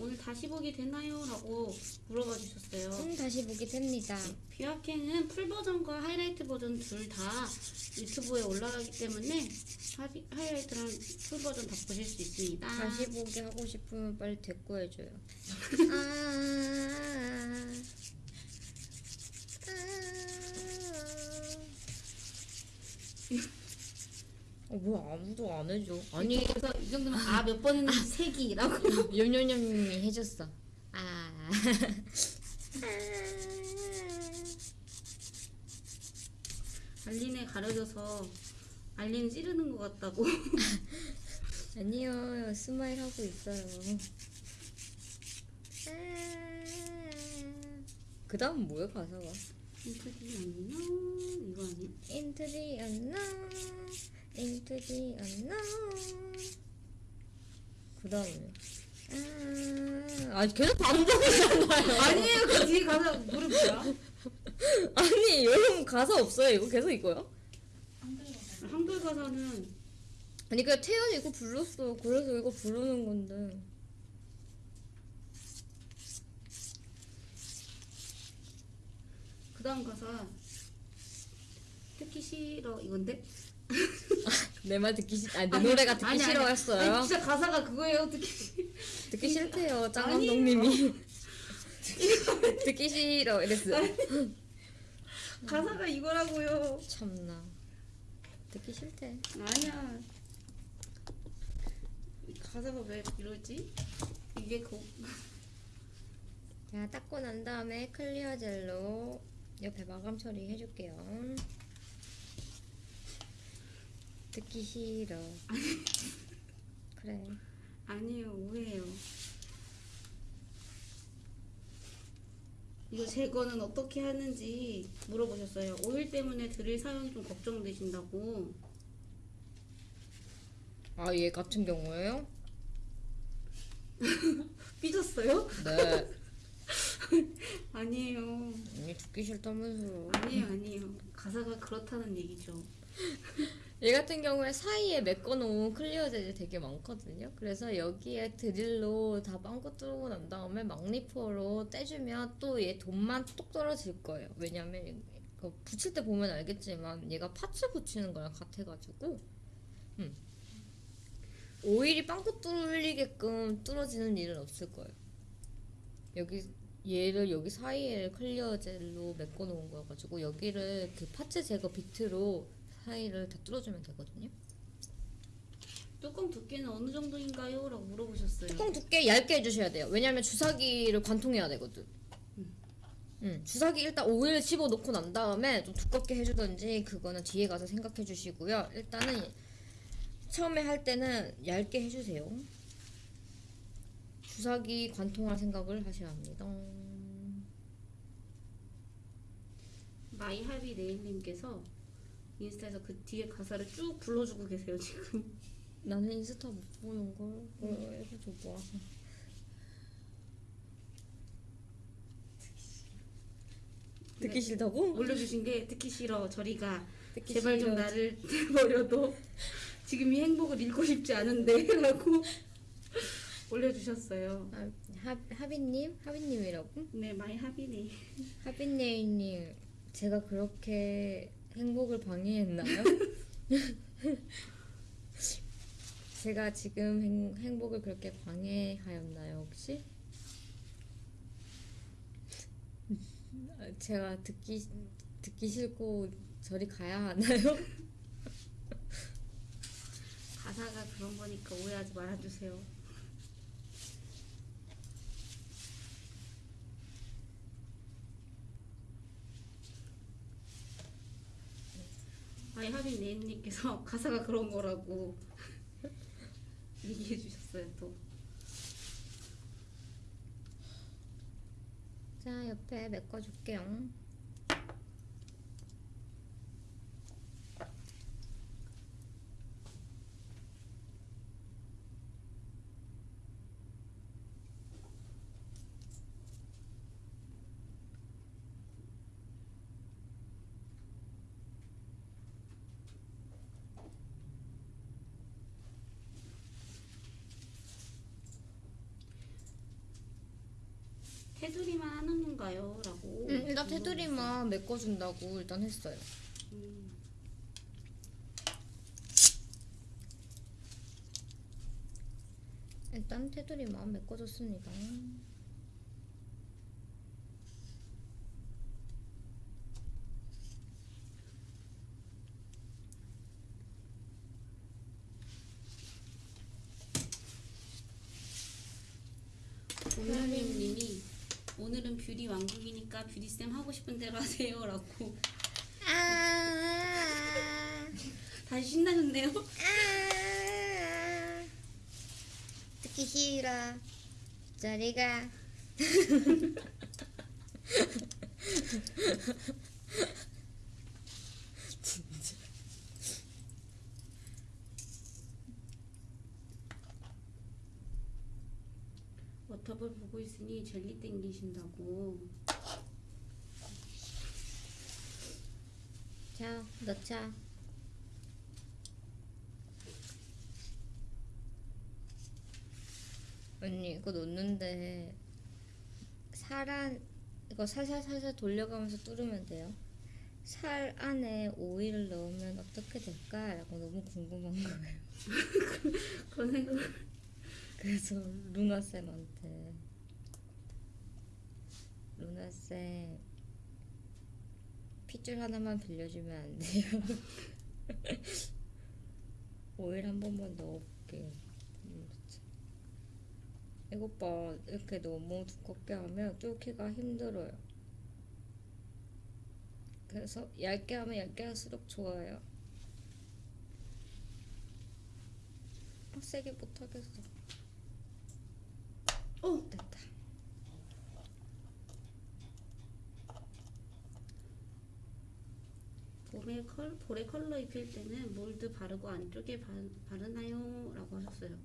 오늘 다시 보기 되나요? 라고 물어봐 주셨어요. 음, 다시 보기 됩니다. 뷰아캔은 full 버전과 하이라이트 버전 둘 다 유튜브에 올라가기 때문에 하이, 하이라이트랑 full 버전 다 보실 수 있습니다. 다시 보기 하고 싶으면 빨리 대꾸 해줘요. 아, 아. 어, 뭐야 아무도 안 해줘. 아니 그래서 이 정도면 아 몇 번 했는지 세기라고. 염염염이 해줬어. 아. 알린에 가려져서 알린 찌르는 것 같다고. 아니요 스마일 하고 있어요. 그 다음 뭐야 가사가? 인터뷰 안녕 이거 아니야? Into the unknown. 그 다음에 아, 아 계속 반복이잖아요. 아니에요 그 뒤에 가사 노래 뭐야? 아니 여러분 가사 없어요. 이거 계속 이거요? 한글 가사. 한글 가사는 아니 그 태연이 이거 불렀어. 그래서 이거 부르는 건데. 그 다음 가사 듣기 싫어 이건데? 내 말 듣기 싫, 아내 아니, 노래가 듣기 아니, 아니, 싫어했어요. 아니, 진짜 가사가 그거예요 듣기 싫- 듣기 싫대요. 짱. 감독님이. 듣기 싫어 이랬어. 가사가 이거라고요 참나. 듣기 싫대. 아니야 가사가 왜 이러지? 이게 그자 닦고 난 다음에 클리어 젤로 옆에 마감 처리 해줄게요. 듣기 싫어. 그래. 아니에요 오해예요 이거 제거는 어떻게 하는지 물어보셨어요 오일 때문에 드릴 사용이 좀 걱정되신다고 아 얘 같은 경우에요? 삐졌어요? 네. 아니에요 언니 듣기 싫다면서. 아니에요 아니에요 가사가 그렇다는 얘기죠 얘 같은 경우에 사이에 메꿔놓은 clear 젤이 되게 많거든요. 그래서 여기에 드릴로 다 빵꾸 뚫고 난 다음에 막 니퍼로 떼주면 또 얘 돔만 뚝 떨어질 거예요. 왜냐면 이거 붙일 때 보면 알겠지만 얘가 parts 붙이는 거랑 같아가지고 음. 오일이 빵꾸 뚫리게끔 뚫어지는 일은 없을 거예요. 여기 얘를 여기 사이에 clear 젤로 메꿔 놓은 거여가지고 여기를 그 parts 제거 비트로 사이를 다 뚫어주면 되거든요. 뚜껑 두께는 어느 정도인가요? 라고 물어보셨어요. 뚜껑 두께 얇게 해주셔야 돼요. 왜냐면 주사기를 관통해야 되거든. 음, 주사기 일단 오일 집어 넣고 난 다음에 좀 두껍게 해주던지 그거는 뒤에 가서 생각해 주시고요. 일단은 처음에 할 때는 얇게 해주세요. 주사기 관통할 생각을 하셔야 합니다. 마이하비 네일님께서 인스타에서 그 뒤에 가사를 쭉 불러주고 계세요 지금. 나는 인스타 못 보는 걸 어, 해서 뭐 듣기 싫다고? 올려주신 게 듣기 싫어 저리가 듣기 제발 좀 싫어. 나를 내버려둬 지금 이 행복을 잃고 싶지 않은데 라고 올려주셨어요. 아, 하, 하비님? 하비님이라고? 네 마이 하비네. 하비네일님 제가 그렇게 행복을 방해했나요? 제가 지금 행, 행복을 그렇게 방해하였나요 혹시? 아, 제가 듣기 듣기 싫고 저리 가야 하나요? 가사가 그런 거니까 오해하지 말아주세요. 마이하비 네임님께서 가사가 그런 거라고 얘기해 주셨어요 또. 자 옆에 메꿔줄게요. 테두리만 건가요? 라고. 음, 일단 테두리만 메꿔준다고 일단 했어요. 음, 일단 테두리만 메꿔줬습니다. 봄나님님이 오늘은 뷰리 왕국이니까 뷰리쌤 하고 싶은 대로 하세요 라고 아, 다시 신나셨네요. 아, 듣기 싫어. 저리가. 있으니 젤리 땡기신다고. 자, 넣자. 언니 이거 넣는데 살안 이거 살살 살살 돌려가면서 뚫으면 돼요. 살 안에 오일을 넣으면 어떻게 될까 라고 너무 궁금한 거예요. 그런 생각. 그래서 루나 쌤한테 루나 쌤 핏줄 하나만 빌려주면 안 돼요? 오일 한 번만 넣어볼게요. 이러면서. 이것 봐 이렇게 너무 두껍게 하면 뚫기가 힘들어요. 그래서 얇게 하면 얇게 할수록 좋아요. 어, 세게 못하겠어. 어 됐다. 봄에 컬 볼에 컬러 입힐 때는 몰드 바르고 안쪽에 바, 바르나요?라고 하셨어요.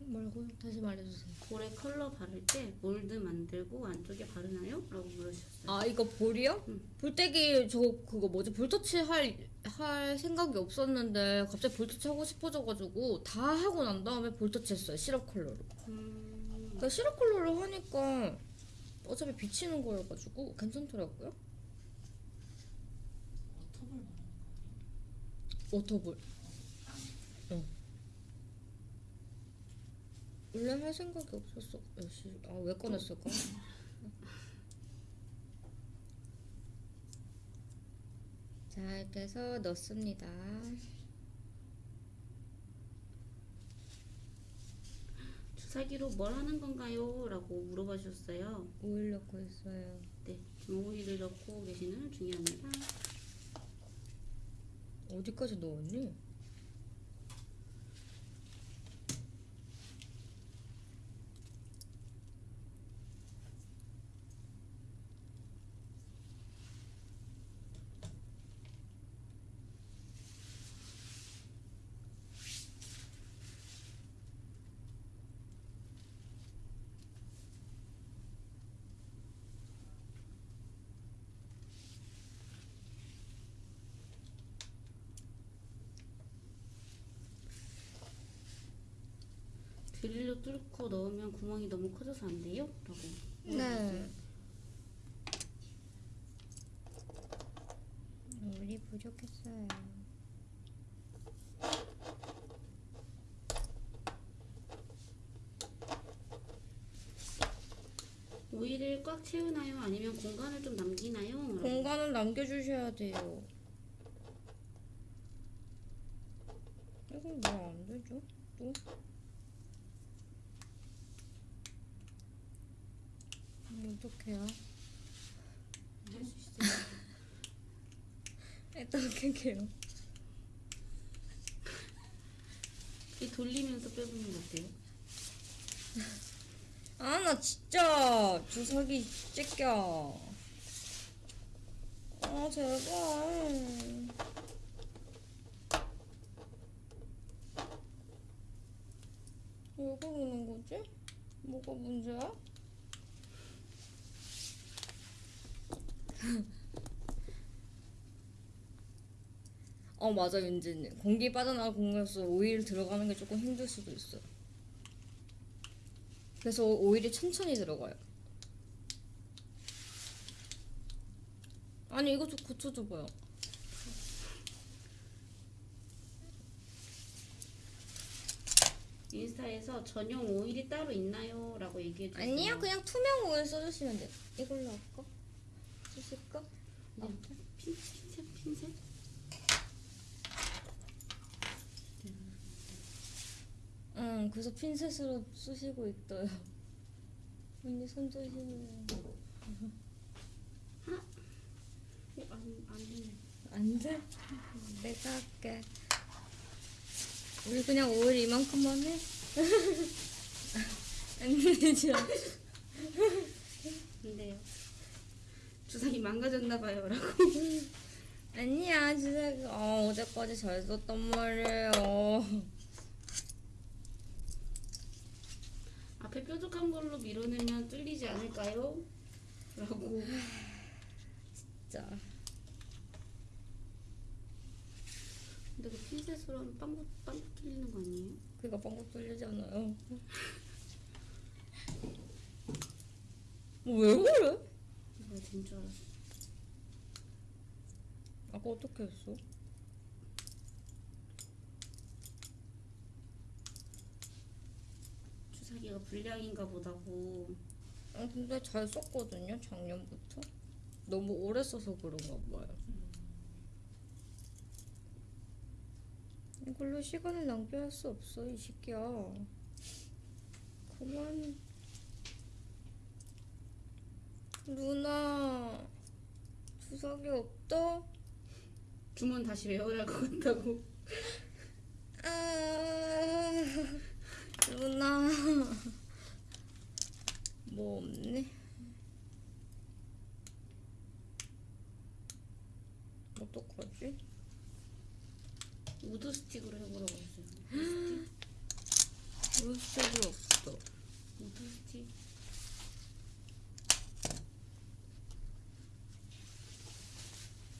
뭐라고요? 다시 말해주세요. 볼에 컬러 바를 때 몰드 만들고 안쪽에 바르나요?라고 물으셨어요. 아 이거 볼이요? 응. 볼때기 저 그거 뭐지 볼터치 할 할 생각이 없었는데 갑자기 볼터치 하고 싶어져가지고 다 하고 난 다음에 볼터치 했어요 시럽 컬러로 음, 그러니까 시럽 컬러로 하니까 어차피 비치는 거여가지고 괜찮더라고요 워터볼 말하는 거 워터볼 응 원래 할 생각이 없었어 아왜 꺼냈을까? 자 이렇게 해서 넣습니다 주사기로 뭘 하는 건가요? 라고 물어봐 주셨어요. 오일 넣고 있어요 네, 오일을 넣고 계시는 중이랍니다. 어디까지 넣었니? 드릴로 뚫고 넣으면 구멍이 너무 커져서 안 돼요? 라고. 네 물이 부족했어요 오일을 꽉 채우나요? 아니면 공간을 좀 남기나요? 라고. 공간을 남겨주셔야 돼요 이건 왜 안 되죠? 또? 있어요. 일단 켤게요 이 돌리면서 빼보는 거 어때요? 아 나 진짜 주사기 찢겨 아 제발 왜 그러는 거지? 뭐가 문제야? 어 맞아 윤진님 공기 빠져나가 공간에서 오일 들어가는 게 조금 힘들 수도 있어요 그래서 오일이 천천히 들어가요. 아니 이거 좀 고쳐줘봐요. 인스타에서 전용 오일이 따로 있나요? 라고 얘기해 주세요. 아니요 그냥 투명 오일 써주시면 돼요. 이걸로 할까? 네. 핀, 핀셋, 핀셋. 응 그래서 핀셋으로 쑤시고 있어요. 언니 손 조심해. 어, 안, 안 되네. 안 돼? 내가 할게. 우리 그냥 오일 이만큼만 해? 안 되죠? 안 돼요. 주사기 망가졌나봐요. 라고. 아니야 진짜 어, 어제까지 잘 썼단 말이에요 앞에 뾰족한 걸로 밀어내면 뚫리지 않을까요? 라고. 진짜 근데 그 핀셋으로 하면 빵긋, 빵긋 뚫리는 거 아니에요? 그가 빵긋 뚫리잖아요 뭐왜 그래? 뭐가 된줄 알았어. 아까 어떻게 했어? 주사기가 불량인가 보다고. 아 근데 잘 썼거든요 작년부터 너무 오래 써서 그런가 봐요 이걸로 시간을 낭비할 수 없어 이 새끼야 그만 누나 주사기 없다? 주문 다시 외워야 할 것 같다고. 아, 누나 뭐 없네 어떡하지? 우드 스틱으로 해보라고 했어요. 물색이 없어 우드 스틱.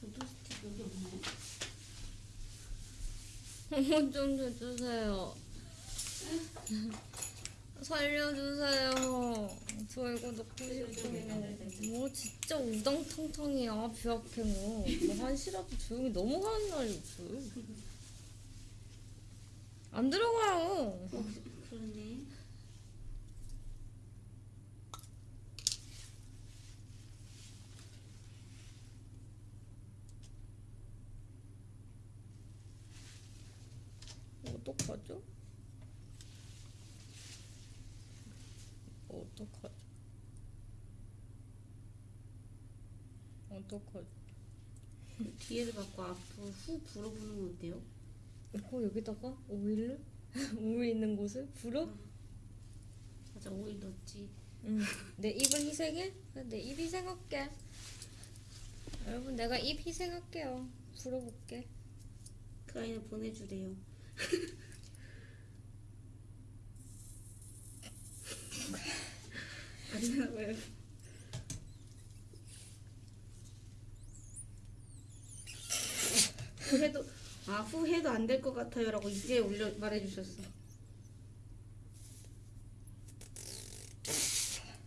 wood stick 여기 없나요? 좀 해주세요. 살려주세요. 저 이거 넣고 싶어요. 뭐 진짜 우당탕탕이야 뷰약행어. 뭐 한시라도 조용히 넘어가는 날이 없어. 안 들어가요. 어, 그러네. 어떡하죠? 어떡하죠? 어떡하죠? 뒤에를 받고 앞으로 후 불어보는 건 어때요? 어 여기다가 오일을 오일 있는 곳을 불어? 맞아 오일 넣었지. 응. 내 입은 희생해? 내 입 희생할게. 여러분 내가 입 희생할게요. 불어볼게. 그 아이는 보내주래요. 봐요. 후해도 아 후해도 안 될 것 같아요라고 이제 올려 말해주셨어.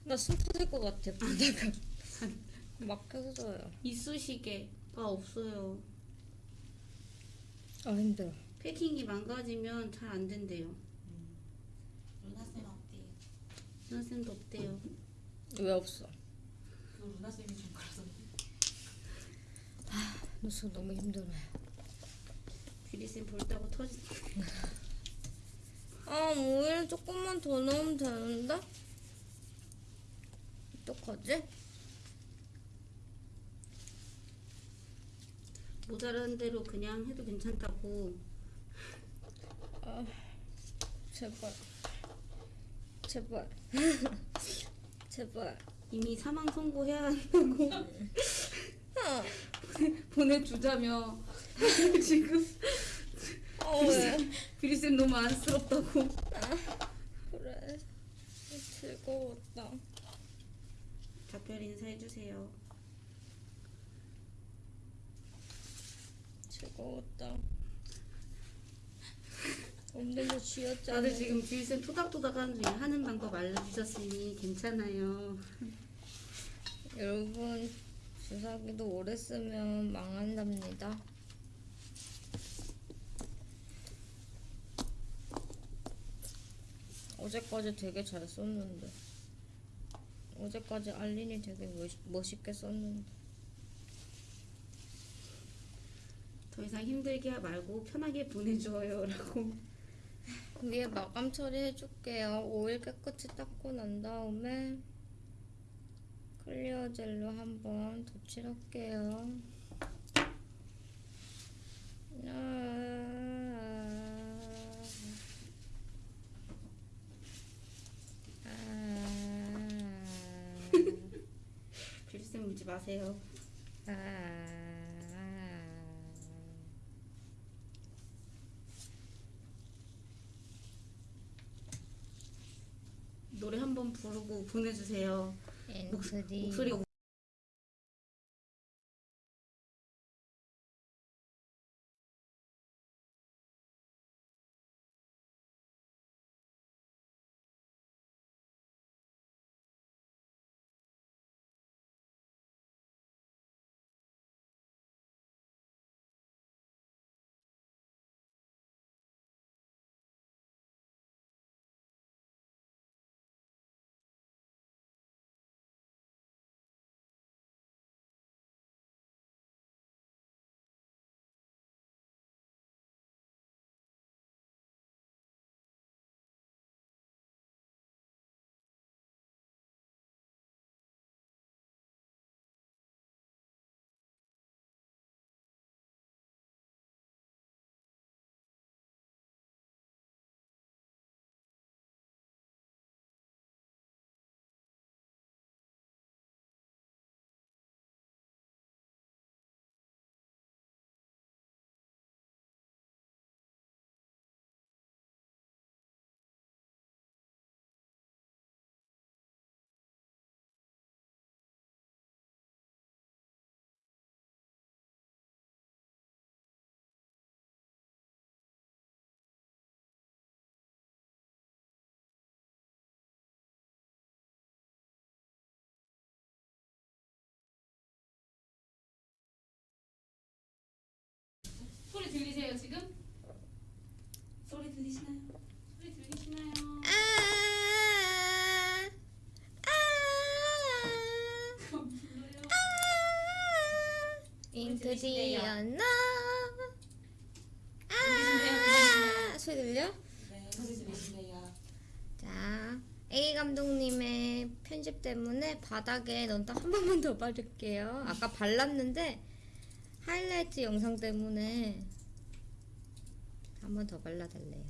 나 숨 터질 것 같아. 부대가 막혔어요. 이쑤시개가 없어요. 아 힘들어. 패킹이 망가지면 잘 안 된대요. 루나쌤 어때요? 선생님도 없대요. 왜 없어? 그 루나쌤이 좀 그러던데. 나 지금 너무 힘들어요. 뷰리쌤 볼따고 터지. 아 오일 조금만 더 넣으면 되는데? 어떡하지? 모자란 대로 그냥 해도 괜찮다고. 제발. 제발. 제발. 이미 사망 선고해야 한다고 보내주자며 지금 어 왜? 뷰리쌤 너무 안쓰럽다고. 그래. 즐거웠다. 작별 인사해주세요. 즐거웠다. 없는데 쥐었잖아. 다들 지금 뷰리쌤 토닥토닥 하는 중에 하는 방법 알려주셨으니 괜찮아요. 여러분 주사기도 오래 쓰면 망한답니다. 어제까지 되게 잘 썼는데 어제까지 알린이 되게 멋, 멋있게 썼는데 더 이상 힘들게 말고 편하게 보내줘요 라고. 위에 마감 처리 해줄게요. 오일 깨끗이 닦고 난 다음에 clear 젤로 한번 덧칠할게요. 아, 뷰리쌤 울지 마세요. 아, 아. 노래 한 번 부르고 보내주세요. 엔트리 목소리가 자, A 감독님의 편집 때문에 바닥에 넌딱 한 번만 더 바를게요. 아까 발랐는데 하이라이트 영상 때문에 한 번 더 발라달래요.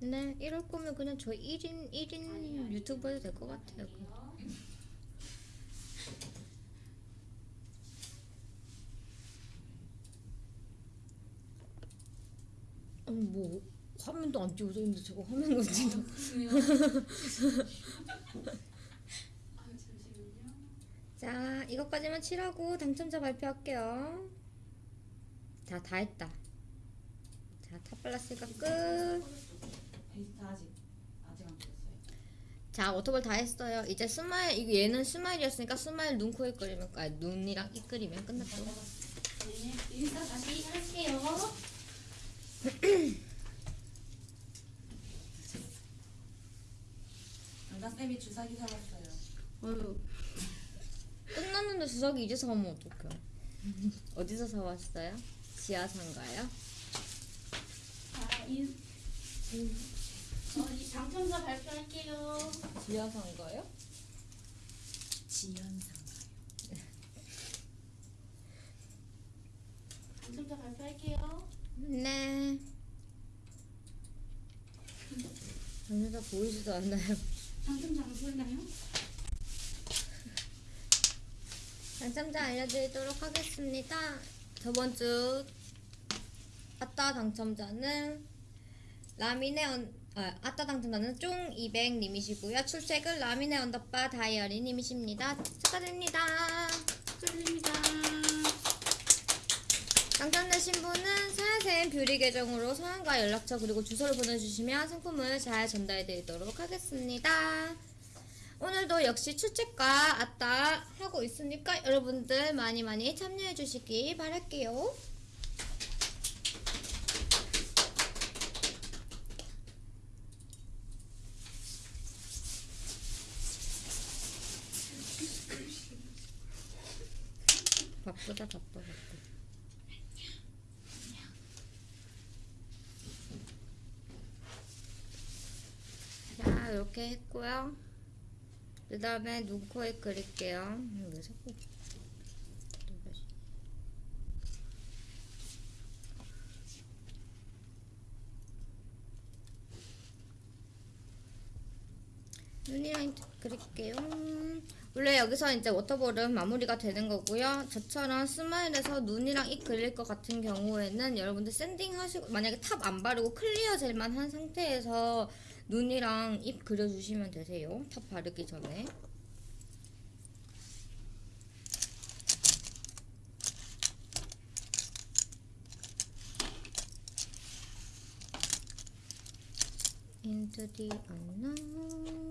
네, 이럴 거면 그냥 저 1인 1인 유튜브 해도 될 것 같아요. 아니 뭐 화면도 안 찍어져 있는데 저거 화면 건진다. 아. 자, 이것까지만 칠하고 당첨자 발표할게요. 자, 다 했다. 자, 다 발랐으니까 끝. 베이스트 아직 아직 안 됐어요. 자, water ball 다 했어요. 이제 smile, 이거 얘는 smile이었으니까 smile 눈, 코, 입 그리면, 아, 눈이랑 입 그리면 끝났죠. 네, 인사 다시 할게요. 연다 쌤이 주사기 사왔어요. 어휴, 끝났는데 주사기 이제 사오면 어떡해. 어디서 사왔어요? 지하상가요? 자, 인, 어, 이 당첨자 발표할게요. 지하상가요? 지연상. 당첨자 발표할게요. 네. 당첨자 보이지도 않나요? 당첨자 안 보이나요? 당첨자 알려드리도록 하겠습니다. 저번 주 아따 당첨자는 라미네 언, 아, 아따 당첨자는 쫑200님이시고요. 출첵은 라미네 언더바 다이어리님이십니다. 축하드립니다. 축하드립니다. 당첨되신 분은 사야샘 뷰리 계정으로 성함과 연락처 그리고 주소를 보내주시면 상품을 잘 전달해드리도록 하겠습니다. 오늘도 역시 출첵과 아따 하고 있으니까 여러분들 많이 많이 참여해주시기 바랄게요. 바쁘다 바빠 바빠. 자 이렇게 했고요. 그 다음에 눈, 코, 입 그릴게요. 음, 왜 자꾸. 눈이랑 그릴게요. 원래 여기서 이제 water ball은 마무리가 되는 거고요. 저처럼 smile에서 눈이랑 입 그릴 것 같은 경우에는 여러분들 sanding 하시고 만약에 top 안 바르고 clear 젤만 한 상태에서 눈이랑 입 그려주시면 되세요. top 바르기 전에. Into the.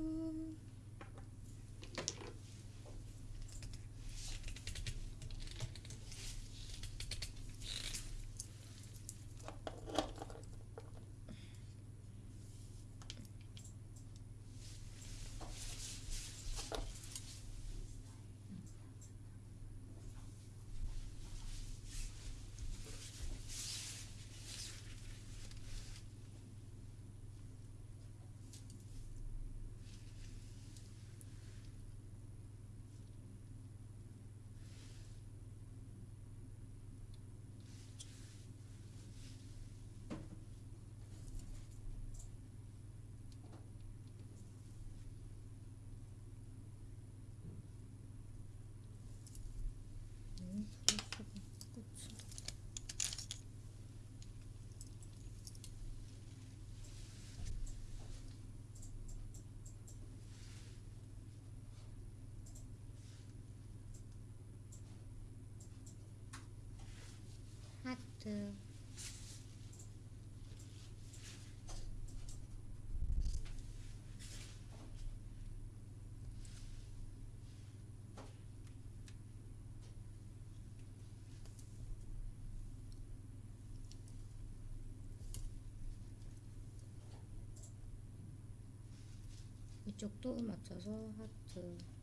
하트. 이쪽도 맞춰서 하트.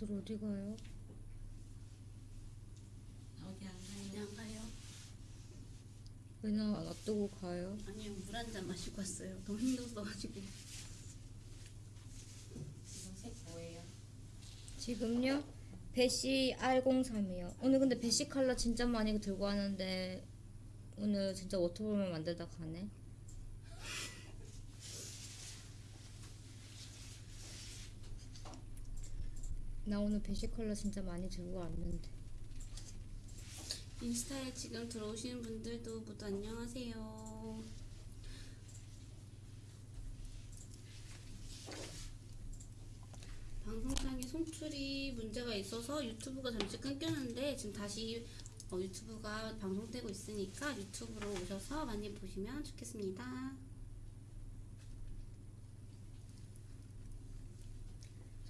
다들 어디 가요? 어디 안 가요? 그냥 가요. 왜나 놔두고 가요? 아니요 물 한 잔 마시고 왔어요. 너무 힘들었어가지고. 지금 색 뭐예요? 지금요? 배시 R03이요. 오늘 근데 배시 컬러 진짜 많이 들고 왔는데 오늘 진짜 워터볼만 만들다 가네. 나 오늘 배시 컬러 진짜 많이 들고 왔는데. 인스타에 지금 들어오시는 분들도 모두 안녕하세요. 방송상에 송출이 문제가 있어서 유튜브가 잠시 끊겼는데 지금 다시 어, 유튜브가 방송되고 있으니까 유튜브로 오셔서 많이 보시면 좋겠습니다.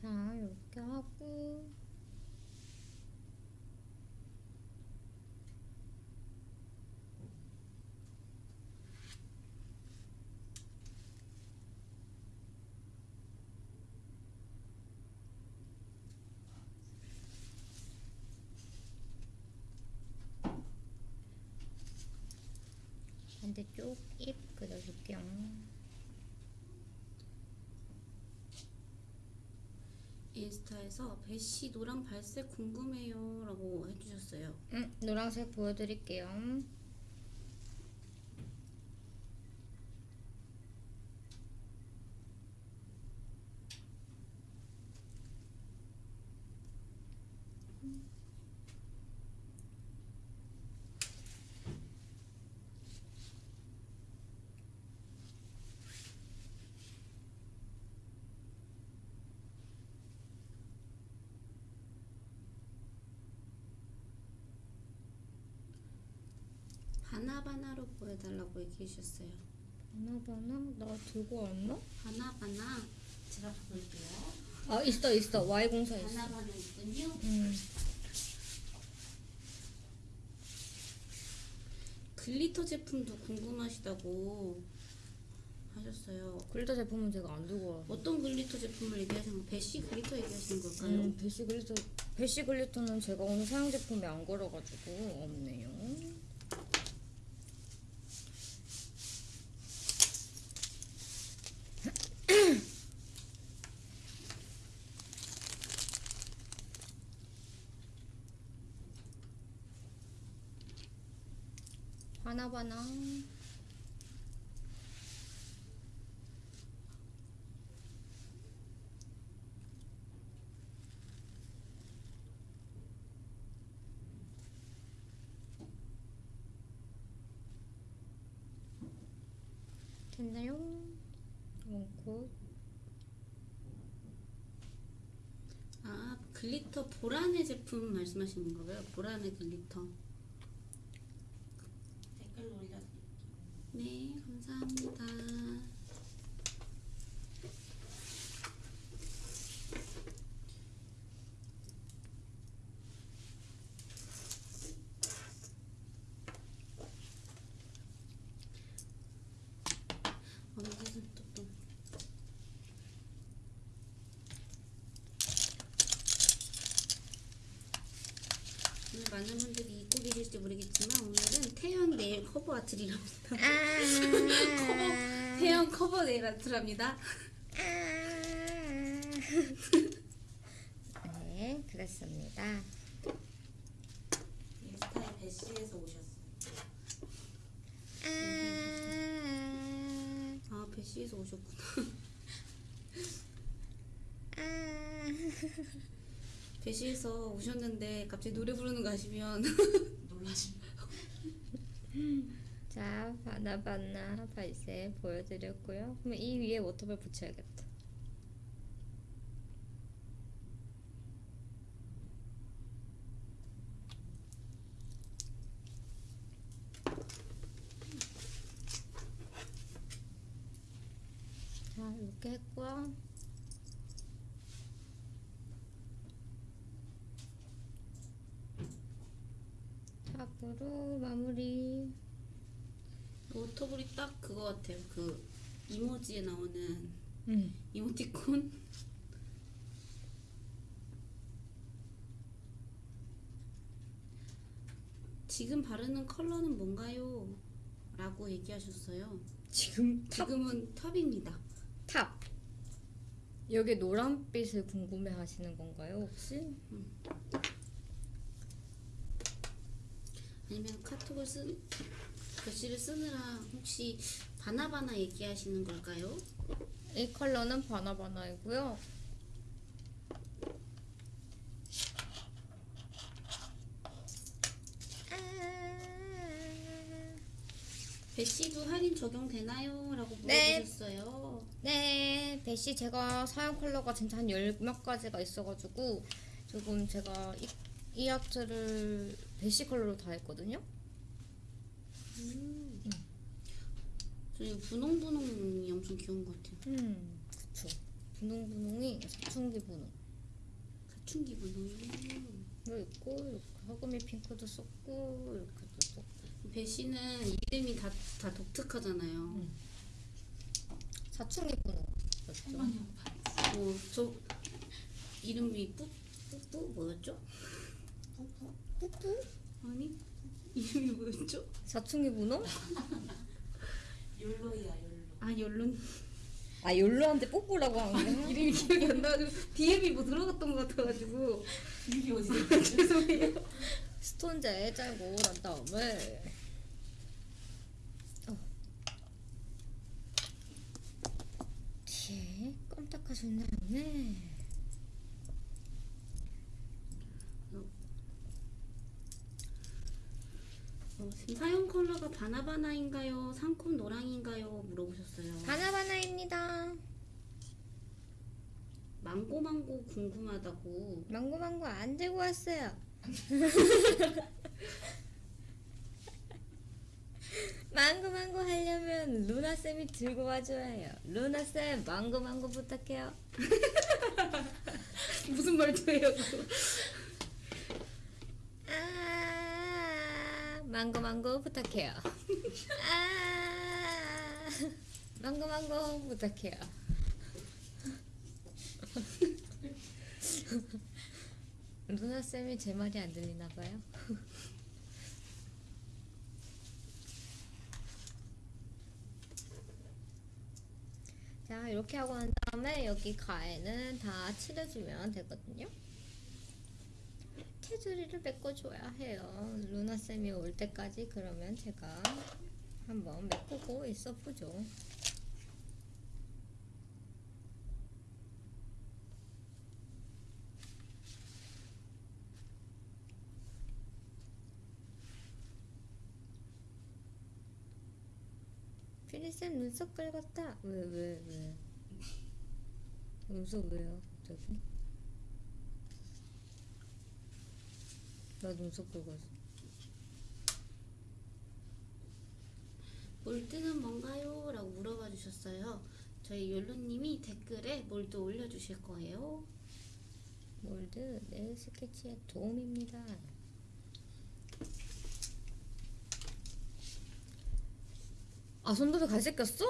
자, 이렇게 하고. 반대쪽 입 그려줄게요. 인스타에서 배씨 노랑 발색 궁금해요 라고 해주셨어요. 응, 노란색 보여드릴게요. 바나바나로 보여달라고 얘기해 주셨어요. 바나바나? 나 들고 왔나? 바나바나 제가 볼게요. 아, 있어, 있어. Y04 있어. 바나바나 있군요. 음. glitter 제품도 궁금하시다고 하셨어요. glitter 제품은 제가 안 들고 와. 어떤 glitter 제품을 얘기하시는 거? 배씨 glitter 얘기하시는 걸까요? 음, 배시 glitter, 배시 glitter는 제가 오늘 사용 제품이 아닌 거라가지고 없네요. 바나바나. 됐나요? 원코. 아 글리터 보라네 제품 말씀하시는 거예요? 보라네 글리터. 댓글 올려드릴게요. 네 감사합니다. 어, 여기서 또, 또. 오늘 많은 계실지 모르겠지만 오늘은 태연 네일 커버 아트리랍니다. 아. 태연 커버 네일 아트랍니다. 네, 그렇습니다. 인스타에 배씨에서 오셨어요. 아, 아 배시에서 오셨구나. 아. 배시에서 오셨는데 갑자기 노래 부르는 거 아시면 자, 바나바나 발색 보여드렸고요. 그럼 이 위에 워터볼 붙여야겠다. 자, 이렇게 했고요. 것 같아요. 그 이모지에 나오는 음. 이모티콘. 지금 바르는 컬러는 뭔가요? 라고 얘기하셨어요. 지금 top. 지금은 top입니다. top. 여기 노란빛을 궁금해 하시는 건가요, 혹시? 음. 아니면 카톡을 쓴 글씨를 쓰느라 혹시 바나바나 얘기하시는 걸까요? 이 컬러는 바나바나이고요. 배씨도 할인 적용되나요? 라고 네. 물어보셨어요. 네, 배씨 제가 사용 컬러가 진짜 한 열몇 가지가 있어가지고 조금 제가 이, 이 아트를 배씨 컬러로 다 했거든요. 저희 분홍분홍이 엄청 귀여운 것 같아요. 음, 그쵸. 분홍분홍이 사춘기 분홍. 사춘기 분홍. 도 있고 이렇게 허금이 핑크도 썼고 이렇게도 썼고. 배씨는 이름이 다, 다 독특하잖아요. 사춘기 분홍. 맞죠? 뭐, 저 이름이 뿌, 뿌뿌 뭐였죠? 푸푸. 뿌뿌? 아니 이름이 뭐였죠? 사춘기 분홍? 욜로이야 욜로. 아 연론 아 욜로한테 뽀뽀라고 하는 거야? 이름이 기억이 안 나가지고 DM이 뭐 들어갔던 것 같아가지고 이게 어디? 죄송해요. 스톤제 짜고 난 다음에 어. 뒤에 다음에 어, 지금 사용 컬러가 바나바나인가요? 상콤 노랑인가요? 물어보셨어요. 바나바나입니다. 망고망고 궁금하다고. 망고망고 안 들고 왔어요. 망고망고 하려면 루나쌤이 들고 와줘야 해요. 루나쌤 망고망고 부탁해요. 무슨 말투예요? 그거? 아, 망고 망고 부탁해요. 아, 망고 망고 부탁해요. 루나 쌤이 제 말이 안 들리나 봐요. 자, 이렇게 하고 난 다음에 여기 가에는 다 칠해주면 되거든요. 테두리를 메꿔줘야 해요. 루나쌤이 올 때까지 그러면 제가 한번 메꾸고 있어 보죠. 피리쌤 눈썹 긁었다. 왜, 왜, 왜? 눈썹 왜요, 갑자기? 나 눈썹 긁었어. 몰드는 뭔가요? 라고 물어봐 주셨어요. 저희 욜로님이 댓글에 몰드 올려주실 거예요. 몰드 내 스케치에 도움입니다. 아 손톱에 갈색 꼈어?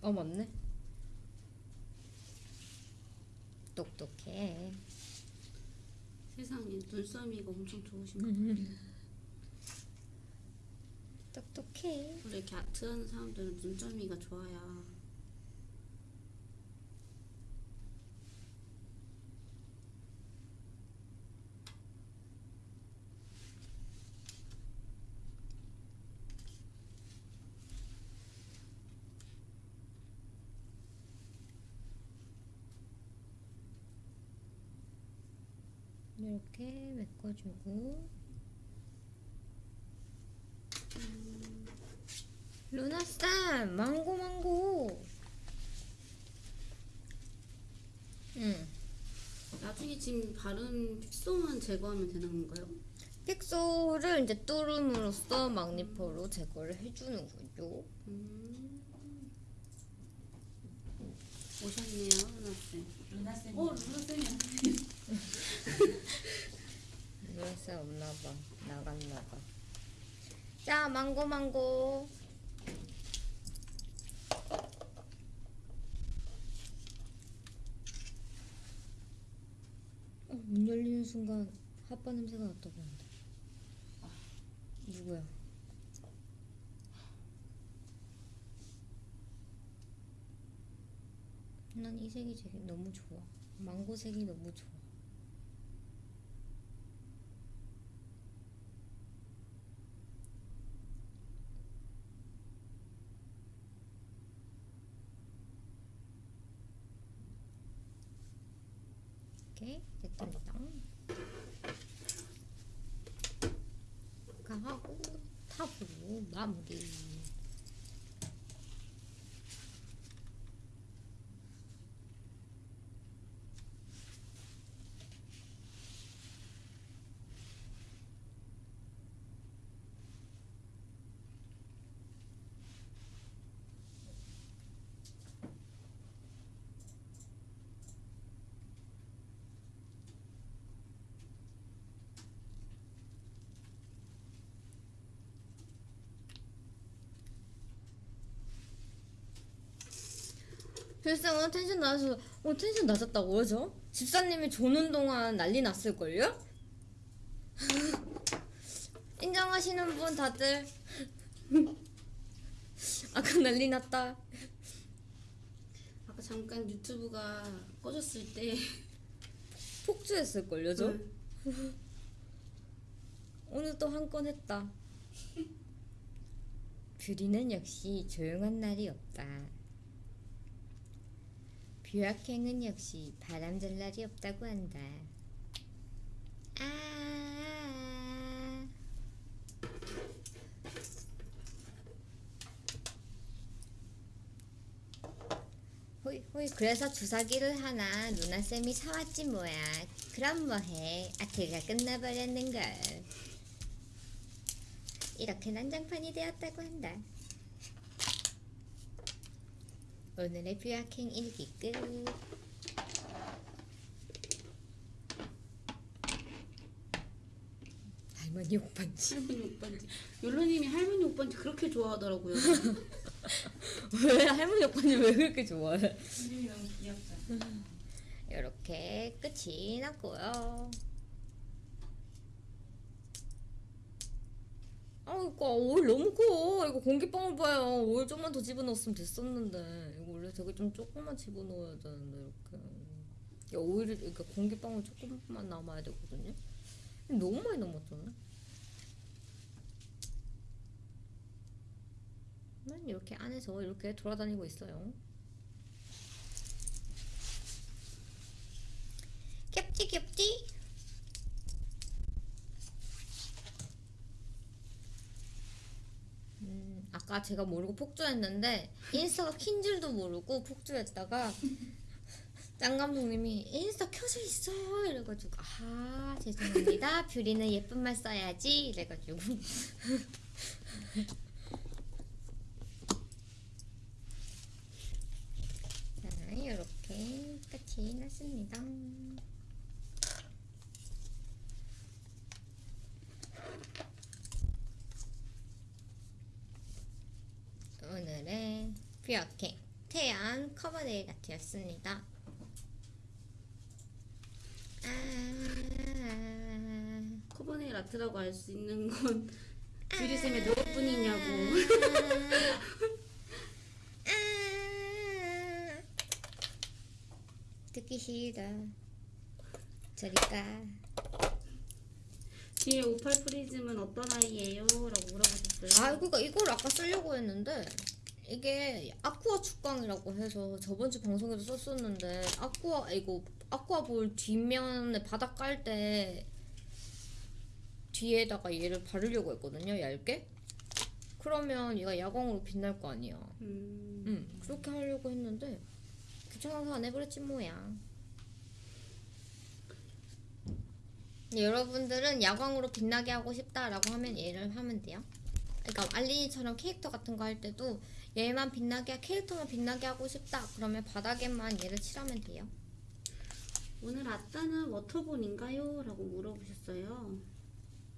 어 맞네. 똑똑해. 세상에 눈썰미가 엄청 좋으신 것 같아요. 똑똑해. 원래 이렇게 아트하는 사람들은 눈썰미가 좋아야 이렇게 메꿔주고 루나쌤 망고 망고 응 나중에 지금 바른 픽소만 제거하면 되는 건가요? 픽소를 이제 뚜름으로써 magnifo로 제거를 해주는 거죠 음. 오셨네요, 하나쌤. 루나 쌤. 어, 루나쌤이 루나쌤 없나봐 나갔나봐 자 망고 망고 어, 문 열리는 순간 핫바 냄새가 났다고 한다. 누구야? 난 이 색이 되게 너무 좋아. 망고 색이 너무 좋아. 이렇게 됐답니다. 하고 탑으로 마 글쎄 오늘 텐션 낮아서 오늘 텐션 낮았다고 그죠? 집사님이 조는 동안 난리 났을걸요? 인정하시는 분 다들 아까 난리 났다 아까 잠깐 유튜브가 꺼졌을 때 폭주했을걸요 저? 응. 오늘 또 한 건 했다 뷰리는 역시 조용한 날이 없다 뷰악행은 역시 바람잘 날이 없다고 한다. 아 호이 호이 그래서 주사기를 하나 누나쌤이 사왔지 뭐야. 그럼 뭐해? 아트가 끝나버렸는걸. 이렇게 난장판이 되었다고 한다 오늘의 뷰아킹 일기 끝 할머니 오빠지 할머니 오빠인지 욜로님이 할머니 오빠인지 그렇게 좋아하더라고요. 왜 할머니 오빠님 왜 그렇게 좋아해 이름이 너무 귀엽잖아. 이렇게 끝이 났고요. 아, 이거 오일 너무 커. 이거 공기방울 봐요. 오일 좀만 더 집어넣었으면 됐었는데. 원래 되게 좀 조금만 집어넣어야 되는데 이렇게. 야, 오일이 그러니까 공기방울 조금만 남아야 되거든요. 너무 많이 남았잖아. 난 이렇게 안에서 이렇게 돌아다니고 있어요. 귀엽지 귀엽지? 음, 아까 제가 모르고 폭주했는데 인스타가 킨 줄도 모르고 폭주했다가 짱 감독님이 인스타 켜져 있어요 이래가지고 아 죄송합니다 뷰리는 예쁜 말 써야지 이래가지고 자 이렇게 끝이 났습니다. 오늘의 뷰어킹 태양 커버데이 같았습니다. 아, 커버네일 아트라고 알 수 있는 건 뷰리쌤의 노력뿐이냐고. 아, 듣기 싫다. 저리 가. 뒤에 58 프리즘은 어떤 아이예요? 라고 물어보셨어요. 아, 그니까 이걸 아까 쓰려고 했는데 이게 아쿠아 축광이라고 해서 저번 주 방송에도 썼었는데 아쿠아 이거 아쿠아 볼 뒷면에 바닥 깔 때 뒤에다가 얘를 바르려고 했거든요, 얇게. 그러면 얘가 야광으로 빛날 거 아니야. 음, 응, 그렇게 하려고 했는데 귀찮아서 안 해버렸지 뭐야. 여러분들은 야광으로 빛나게 하고 싶다라고 하면 얘를 하면 돼요. 그러니까 알린이처럼 캐릭터 같은 거 할 때도 얘만 빛나게 캐릭터만 빛나게 하고 싶다 그러면 바닥에만 얘를 칠하면 돼요. 오늘 아따는 워터본인가요? 라고 물어보셨어요.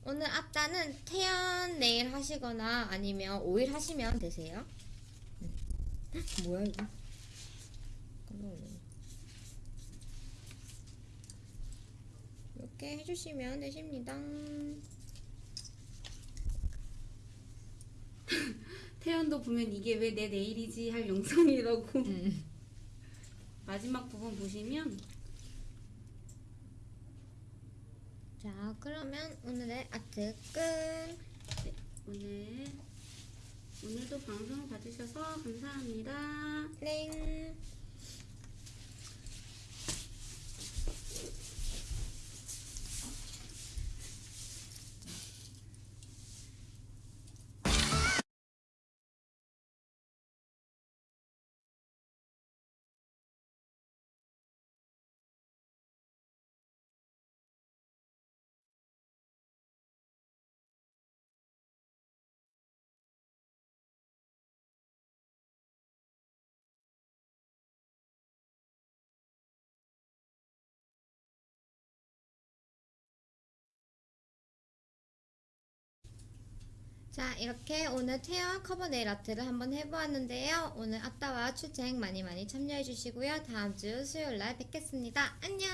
오늘 앞단은 태연 네일 하시거나 아니면 오일 하시면 되세요. 음. 뭐야 이거? 깜짝 놀랐네. 이렇게 해주시면 되십니다. 태연도 보면 이게 왜내 내일이지 할 영상이라고 음. 마지막 부분 보시면 자, 그러면 오늘의 아트 끝. 오늘 오늘도 방송을 봐주셔서 감사합니다. 땡. 자, 이렇게 오늘 태연 커버 네일 아트를 한번 해보았는데요. 오늘 아따와 추쟁 많이 많이 참여해주시고요. 다음 주 수요일 날 뵙겠습니다. 안녕!